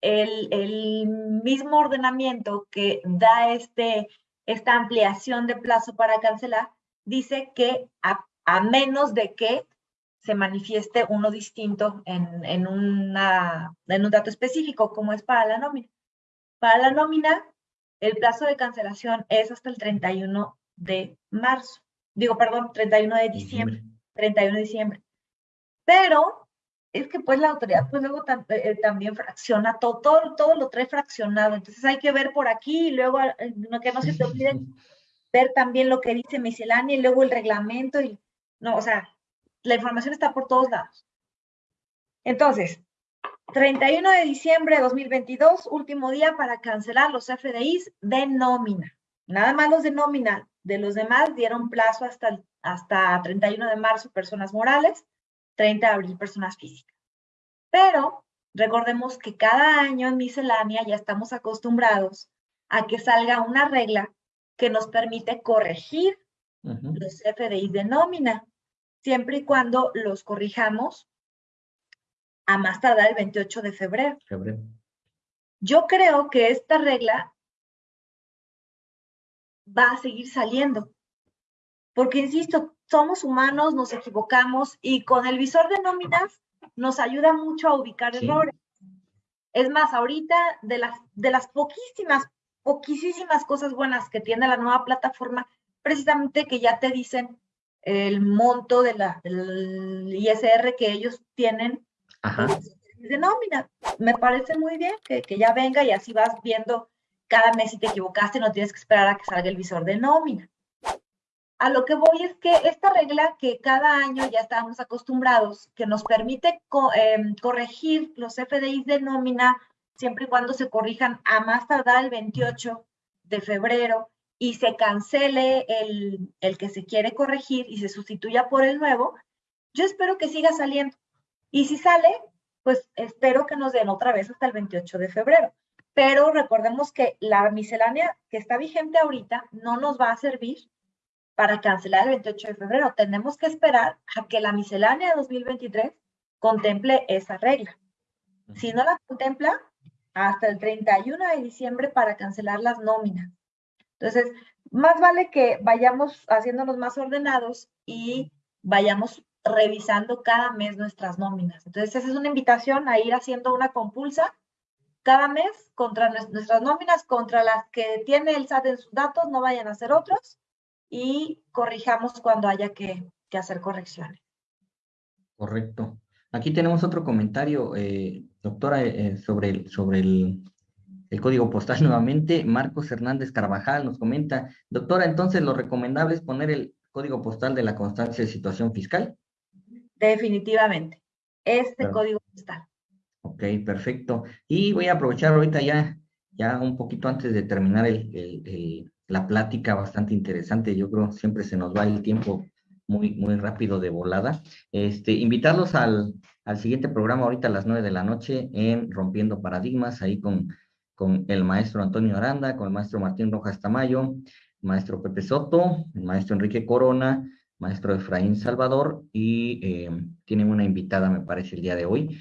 el, el mismo ordenamiento que da este esta ampliación de plazo para cancelar, dice que a, menos de que se manifieste uno distinto en, en, una, en un dato específico, como es para la nómina. Para la nómina, el plazo de cancelación es hasta el 31 de marzo. Digo, perdón, 31 de diciembre. 31 de diciembre. Pero es que pues la autoridad pues luego eh, eh, también fracciona todo, todo, lo trae fraccionado, entonces hay que ver por aquí y luego eh, que no se te olvide ver también lo que dice miscelánea y luego el reglamento y no, o sea, la información está por todos lados. Entonces, 31 de diciembre de 2022, último día para cancelar los FDIs de nómina. Nada más los de nómina, de los demás dieron plazo hasta, hasta 31 de marzo personas morales 30 de abril personas físicas. Pero recordemos que cada año en miscelánea ya estamos acostumbrados a que salga una regla que nos permite corregir los FDI de nómina, siempre y cuando los corrijamos a más tardar el 28 de febrero. febrero. Yo creo que esta regla va a seguir saliendo, porque insisto, somos humanos, nos equivocamos y con el visor de nóminas nos ayuda mucho a ubicar errores. Es más, ahorita de las, de las poquísimas, poquísimas cosas buenas que tiene la nueva plataforma, precisamente que ya te dicen el monto de la, del ISR que ellos tienen de nómina. Me parece muy bien que, que, ya venga y así vas viendo cada mes si te equivocaste, no tienes que esperar a que salga el visor de nómina. A lo que voy es que esta regla que cada año ya estábamos acostumbrados, que nos permite em, corregir los FDIs de nómina siempre y cuando se corrijan a más tardar el 28 de febrero y se cancele el, el que se quiere corregir y se sustituya por el nuevo, yo espero que siga saliendo. Y si sale, pues espero que nos den otra vez hasta el 28 de febrero. Pero recordemos que la miscelánea que está vigente ahorita no nos va a servir para cancelar el 28 de febrero. Tenemos que esperar a que la miscelánea de 2023 contemple esa regla. Si no la contempla, hasta el 31 de diciembre para cancelar las nóminas. Entonces, más vale que vayamos haciéndonos más ordenados y vayamos revisando cada mes nuestras nóminas. Entonces, esa es una invitación a ir haciendo una compulsa cada mes contra nuestras nóminas, contra las que tiene el SAT en sus datos, no vayan a ser otros, y corrijamos cuando haya que, hacer correcciones. Correcto. Aquí tenemos otro comentario, eh, doctora, eh, eh, sobre, el, sobre el, código postal nuevamente. Marcos Hernández Carvajal nos comenta, doctora, entonces lo recomendable es poner el código postal de la constancia de situación fiscal. Definitivamente, este código postal. Ok, perfecto. Y voy a aprovechar ahorita ya, ya un poquito antes de terminar el la plática bastante interesante. Yo creo siempre se nos va el tiempo muy, muy rápido de volada. Este, invitarlos al, al siguiente programa ahorita a las nueve de la noche en Rompiendo Paradigmas, ahí con, con el maestro Antonio Aranda, con el maestro Martín Rojas Tamayo, maestro Pepe Soto, el maestro Enrique Corona, maestro Efraín Salvador, y eh, tienen una invitada, me parece, el día de hoy,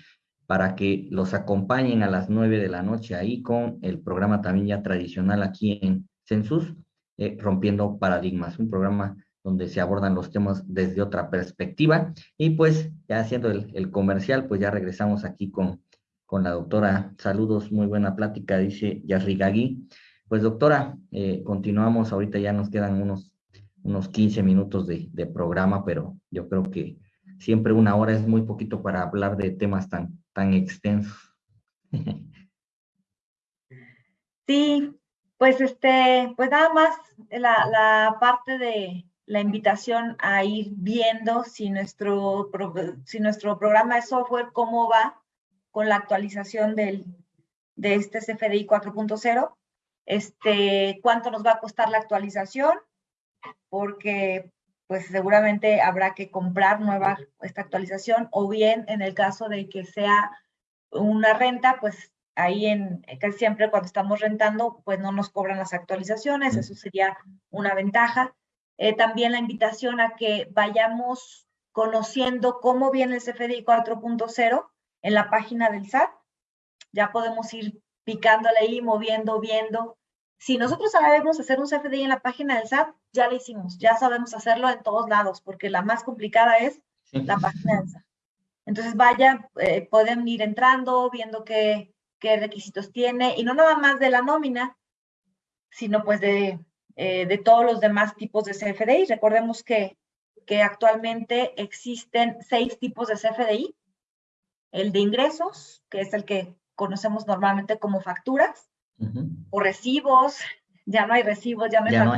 para que los acompañen a las nueve de la noche ahí con el programa también ya tradicional aquí en Census, eh, Rompiendo Paradigmas, un programa donde se abordan los temas desde otra perspectiva. Y pues ya haciendo el, comercial, pues ya regresamos aquí con, con la doctora. Saludos, muy buena plática, dice Yarrigagui. Pues doctora, eh, continuamos, ahorita ya nos quedan unos, unos 15 minutos de, de programa, pero yo creo que siempre una hora es muy poquito para hablar de temas tan, tan extensos. Sí, pues este, pues nada más la, parte de la invitación a ir viendo si nuestro, si nuestro programa de software, cómo va con la actualización del, de este CFDI 4.0, este, cuánto nos va a costar la actualización, porque pues seguramente habrá que comprar nueva esta actualización, o bien en el caso de que sea una renta, pues ahí en casi siempre cuando estamos rentando, pues no nos cobran las actualizaciones, eso sería una ventaja. Eh, también la invitación a que vayamos conociendo cómo viene el CFDI 4.0 en la página del SAT. Ya podemos ir picándole ahí, moviendo, viendo. Si nosotros sabemos hacer un CFDI en la página del SAT, ya lo hicimos, ya sabemos hacerlo en todos lados, porque la más complicada es la página del SAT. Entonces, vaya, eh, pueden ir entrando, viendo qué, qué requisitos tiene, y no nada más de la nómina, sino pues de, eh, de todos los demás tipos de CFDI. Recordemos que, que actualmente existen seis tipos de CFDI. El de ingresos, que es el que conocemos normalmente como facturas, o recibos, ya no hay recibos, ya no hay, no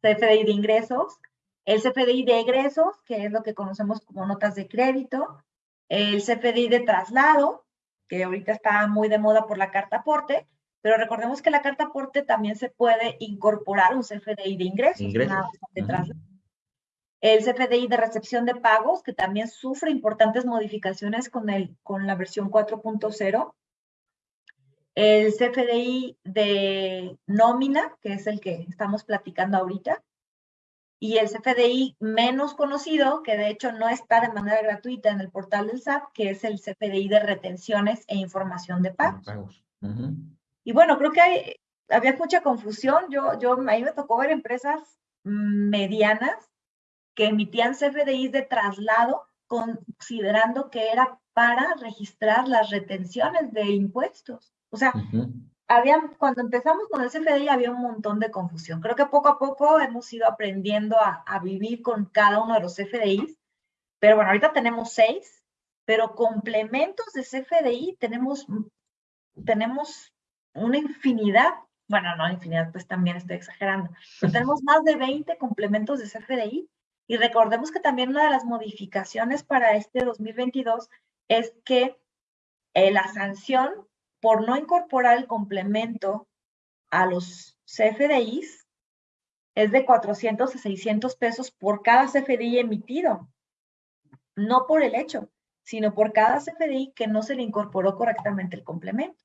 CFDI de ingresos, el CFDI de egresos, que es lo que conocemos como notas de crédito, el CFDI de traslado, que ahorita está muy de moda por la carta aporte, pero recordemos que la carta aporte también se puede incorporar un CFDI de ingresos. El CFDI de recepción de pagos, que también sufre importantes modificaciones con, el, con la versión 4.0. El CFDI de nómina, que es el que estamos platicando ahorita y el CFDI menos conocido, que de hecho no está de manera gratuita en el portal del SAT, que es el CFDI de retenciones e información de pagos. Y bueno, creo que hay, había mucha confusión. Yo, yo, a mí me tocó ver empresas medianas que emitían CFDIs de traslado considerando que era para registrar las retenciones de impuestos. O sea, cuando empezamos con el CFDI había un montón de confusión. Creo que poco a poco hemos ido aprendiendo a, vivir con cada uno de los CFDIs, pero bueno, ahorita tenemos seis, pero complementos de CFDI tenemos, tenemos una infinidad, bueno, no infinidad, pues también estoy exagerando, pero tenemos más de 20 complementos de CFDI y recordemos que también una de las modificaciones para este 2022 es que eh, la sanción por no incorporar el complemento a los CFDIs es de 400 a 600 pesos por cada CFDI emitido, no por el hecho, sino por cada CFDI que no se le incorporó correctamente el complemento.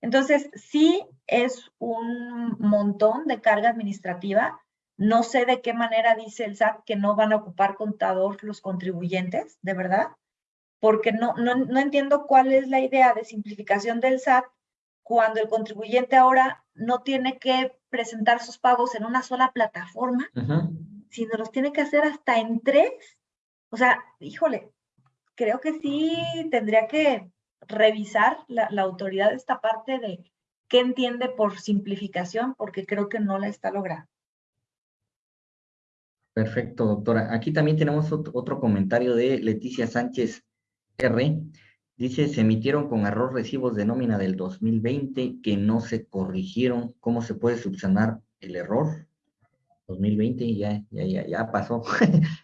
Entonces, sí es un montón de carga administrativa. No sé de qué manera dice el SAT que no van a ocupar contador los contribuyentes, de verdad, porque no, no, no entiendo cuál es la idea de simplificación del SAT cuando el contribuyente ahora no tiene que presentar sus pagos en una sola plataforma, sino los tiene que hacer hasta en tres. O sea, híjole, creo que sí tendría que revisar la, la autoridad esta parte de qué entiende por simplificación, porque creo que no la está logrando. Perfecto, doctora. Aquí también tenemos otro comentario de Leticia Sánchez R. Dice, se emitieron con error recibos de nómina del 2020 que no se corrigieron. ¿Cómo se puede subsanar el error? 2020 ya, ya, ya, ya pasó.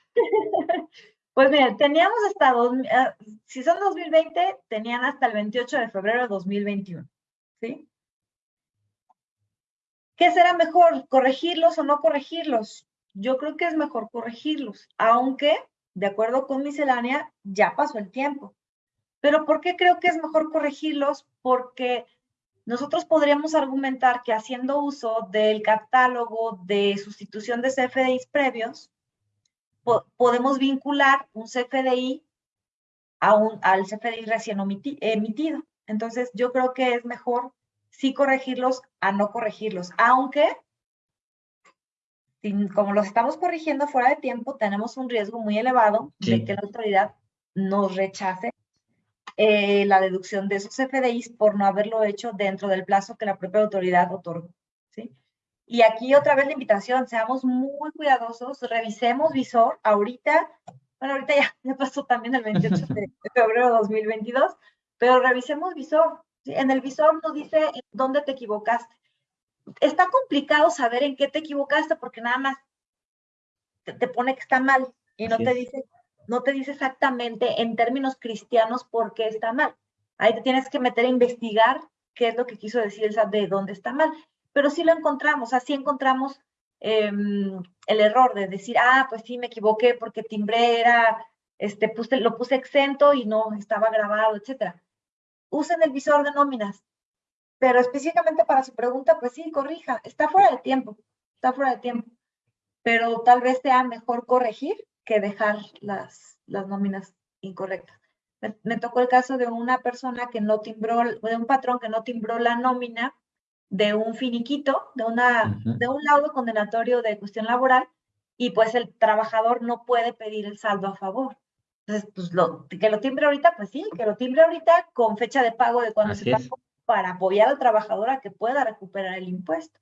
pues mira, teníamos hasta, dos, ah, si son 2020, tenían hasta el 28 de febrero de 2021, ¿sí? ¿Qué será mejor, corregirlos o no corregirlos? Yo creo que es mejor corregirlos, aunque, de acuerdo con miscelánea, ya pasó el tiempo. Pero ¿por qué creo que es mejor corregirlos? Porque nosotros podríamos argumentar que haciendo uso del catálogo de sustitución de CFDIs previos, podemos vincular un CFDI a un, al CFDI recién emitido. Entonces, yo creo que es mejor sí corregirlos a no corregirlos, aunque como los estamos corrigiendo fuera de tiempo, tenemos un riesgo muy elevado de que la autoridad nos rechace eh, la deducción de esos FDIs por no haberlo hecho dentro del plazo que la propia autoridad otorgó. ¿sí? Y aquí otra vez la invitación, seamos muy cuidadosos, revisemos visor ahorita, bueno, ahorita ya, ya pasó también el 28 de febrero de 2022, pero revisemos visor. ¿sí? En el visor nos dice dónde te equivocaste. Está complicado saber en qué te equivocaste porque nada más te, pone que está mal y no te dice no te dice exactamente en términos cristianos por qué está mal. Ahí te tienes que meter a investigar qué es lo que quiso decir el SAT de dónde está mal. Pero sí lo encontramos, así encontramos em, el error de decir, ah, pues sí, me equivoqué porque timbré era, este, puse, lo puse exento y no estaba grabado, etcétera. Usen el visor de nóminas, pero específicamente para su pregunta, pues sí, corrija, está fuera de tiempo, está fuera de tiempo, pero tal vez sea mejor corregir que dejar las, las nóminas incorrectas. Me, tocó el caso de una persona que no timbró, de un patrón que no timbró la nómina de un finiquito, de, una, de un laudo condenatorio de cuestión laboral, y pues el trabajador no puede pedir el saldo a favor. Entonces, pues lo, que lo timbre ahorita, pues sí, que lo timbre ahorita con fecha de pago de cuando se pagó para apoyar al trabajador a que pueda recuperar el impuesto.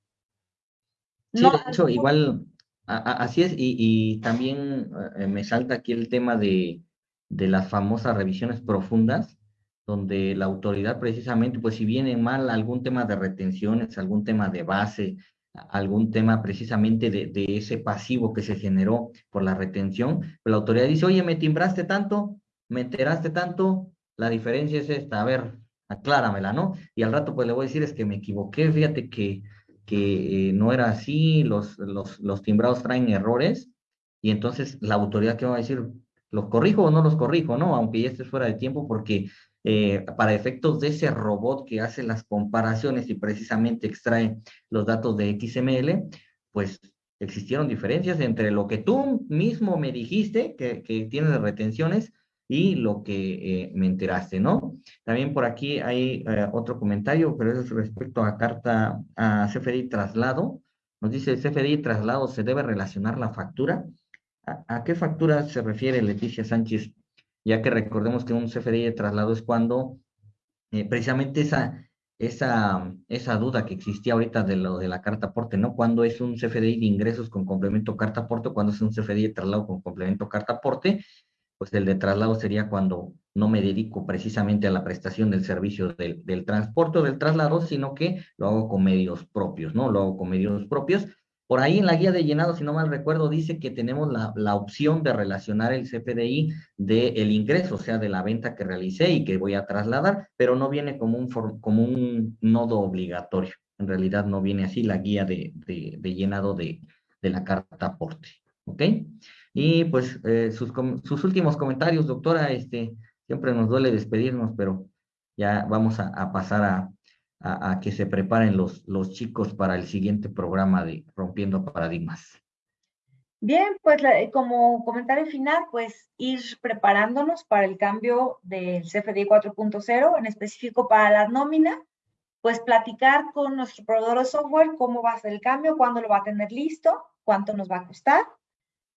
Sí, de hecho, igual Así es, y, también eh, me salta aquí el tema de, de, las famosas revisiones profundas, donde la autoridad precisamente, pues si viene mal algún tema de retenciones, algún tema de base, algún tema precisamente de, de ese pasivo que se generó por la retención, pues la autoridad dice, oye, me timbraste tanto, me enteraste tanto, la diferencia es esta, a ver, acláramela, ¿no? Y al rato pues le voy a decir, es que me equivoqué, fíjate que que eh, no era así, los, los, los, timbrados traen errores, y entonces la autoridad que va a decir, ¿los corrijo o no los corrijo? No, aunque ya esté fuera de tiempo, porque eh, para efectos de ese robot que hace las comparaciones y precisamente extrae los datos de XML, pues existieron diferencias entre lo que tú mismo me dijiste que, que tiene de retenciones y lo que eh, me enteraste, ¿no? También por aquí hay eh, otro comentario, pero es respecto a carta a CFDI traslado. Nos dice, CFDI traslado, ¿se debe relacionar la factura? ¿A, qué factura se refiere Leticia Sánchez? Ya que recordemos que un CFDI de traslado es cuando eh, precisamente esa, esa, esa duda que existía ahorita de lo de la carta aporte, ¿no? Cuando es un CFDI de ingresos con complemento carta aporte, cuando es un CFDI de traslado con complemento carta aporte, pues el de traslado sería cuando no me dedico precisamente a la prestación del servicio del, del transporte o del traslado, sino que lo hago con medios propios, ¿no? Lo hago con medios propios. Por ahí en la guía de llenado, si no mal recuerdo, dice que tenemos la, la opción de relacionar el CFDI del ingreso, o sea, de la venta que realicé y que voy a trasladar, pero no viene como un, como un nodo obligatorio. En realidad no viene así la guía de, de, de llenado de, de la carta aporte. ¿Ok? Y pues eh, sus, sus, últimos comentarios, doctora, este, siempre nos duele despedirnos, pero ya vamos a, pasar a, a, que se preparen los, los chicos para el siguiente programa de Rompiendo Paradigmas. Bien, pues como comentario final, pues ir preparándonos para el cambio del CFDI 4.0, en específico para la nómina, pues platicar con nuestro proveedor de software cómo va a ser el cambio, cuándo lo va a tener listo, cuánto nos va a costar,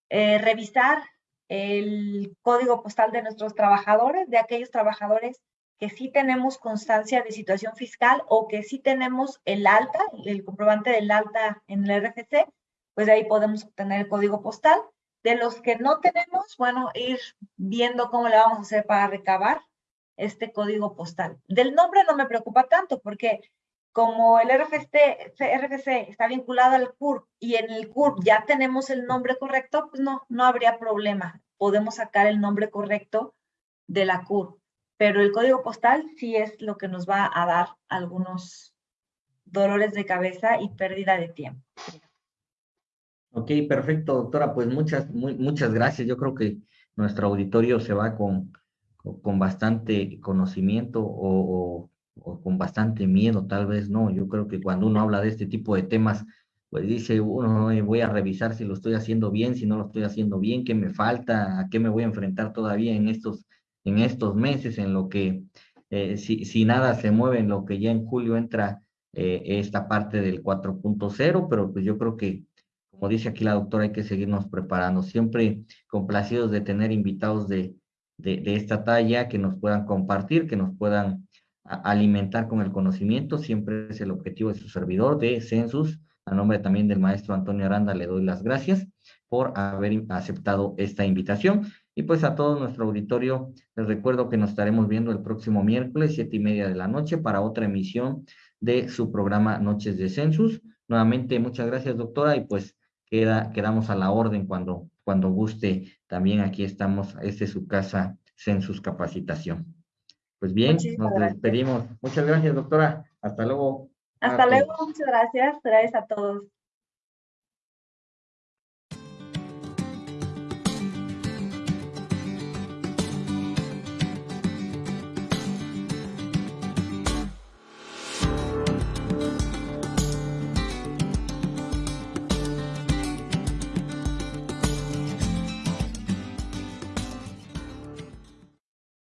eh, revisar el código postal de nuestros trabajadores, de aquellos trabajadores que sí tenemos constancia de situación fiscal o que sí tenemos el alta, el comprobante del alta en el RFC, pues de ahí podemos obtener el código postal. De los que no tenemos, bueno, ir viendo cómo le vamos a hacer para recabar este código postal. Del nombre no me preocupa tanto porque como el RFC, está vinculado al CURP y en el CURP ya tenemos el nombre correcto, pues no, no habría problema. Podemos sacar el nombre correcto de la CURP. Pero el código postal sí es lo que nos va a dar algunos dolores de cabeza y pérdida de tiempo. Ok, perfecto, doctora. Pues muchas, muchas gracias. Yo creo que nuestro auditorio se va con, con bastante conocimiento o o con bastante miedo, tal vez no. Yo creo que cuando uno habla de este tipo de temas, pues dice uno, voy a revisar si lo estoy haciendo bien, si no lo estoy haciendo bien, qué me falta, a qué me voy a enfrentar todavía en estos, en estos meses, en lo que, eh, si, si, nada se mueve, en lo que ya en julio entra eh, esta parte del 4.0, pero pues yo creo que, como dice aquí la doctora, hay que seguirnos preparando, siempre complacidos de tener invitados de, de, de esta talla que nos puedan compartir, que nos puedan alimentar con el conocimiento, siempre es el objetivo de su servidor de Census. A nombre también del maestro Antonio Aranda le doy las gracias por haber aceptado esta invitación. Y pues a todo nuestro auditorio les recuerdo que nos estaremos viendo el próximo miércoles, siete y media de la noche, para otra emisión de su programa Noches de Census. Nuevamente, muchas gracias, doctora, y pues queda, quedamos a la orden cuando, cuando guste. También aquí estamos, este es su casa Census Capacitación. Pues bien, Muchísimas nos despedimos. Gracias. Muchas gracias, doctora. Hasta luego. Hasta luego, muchas gracias. Gracias a todos.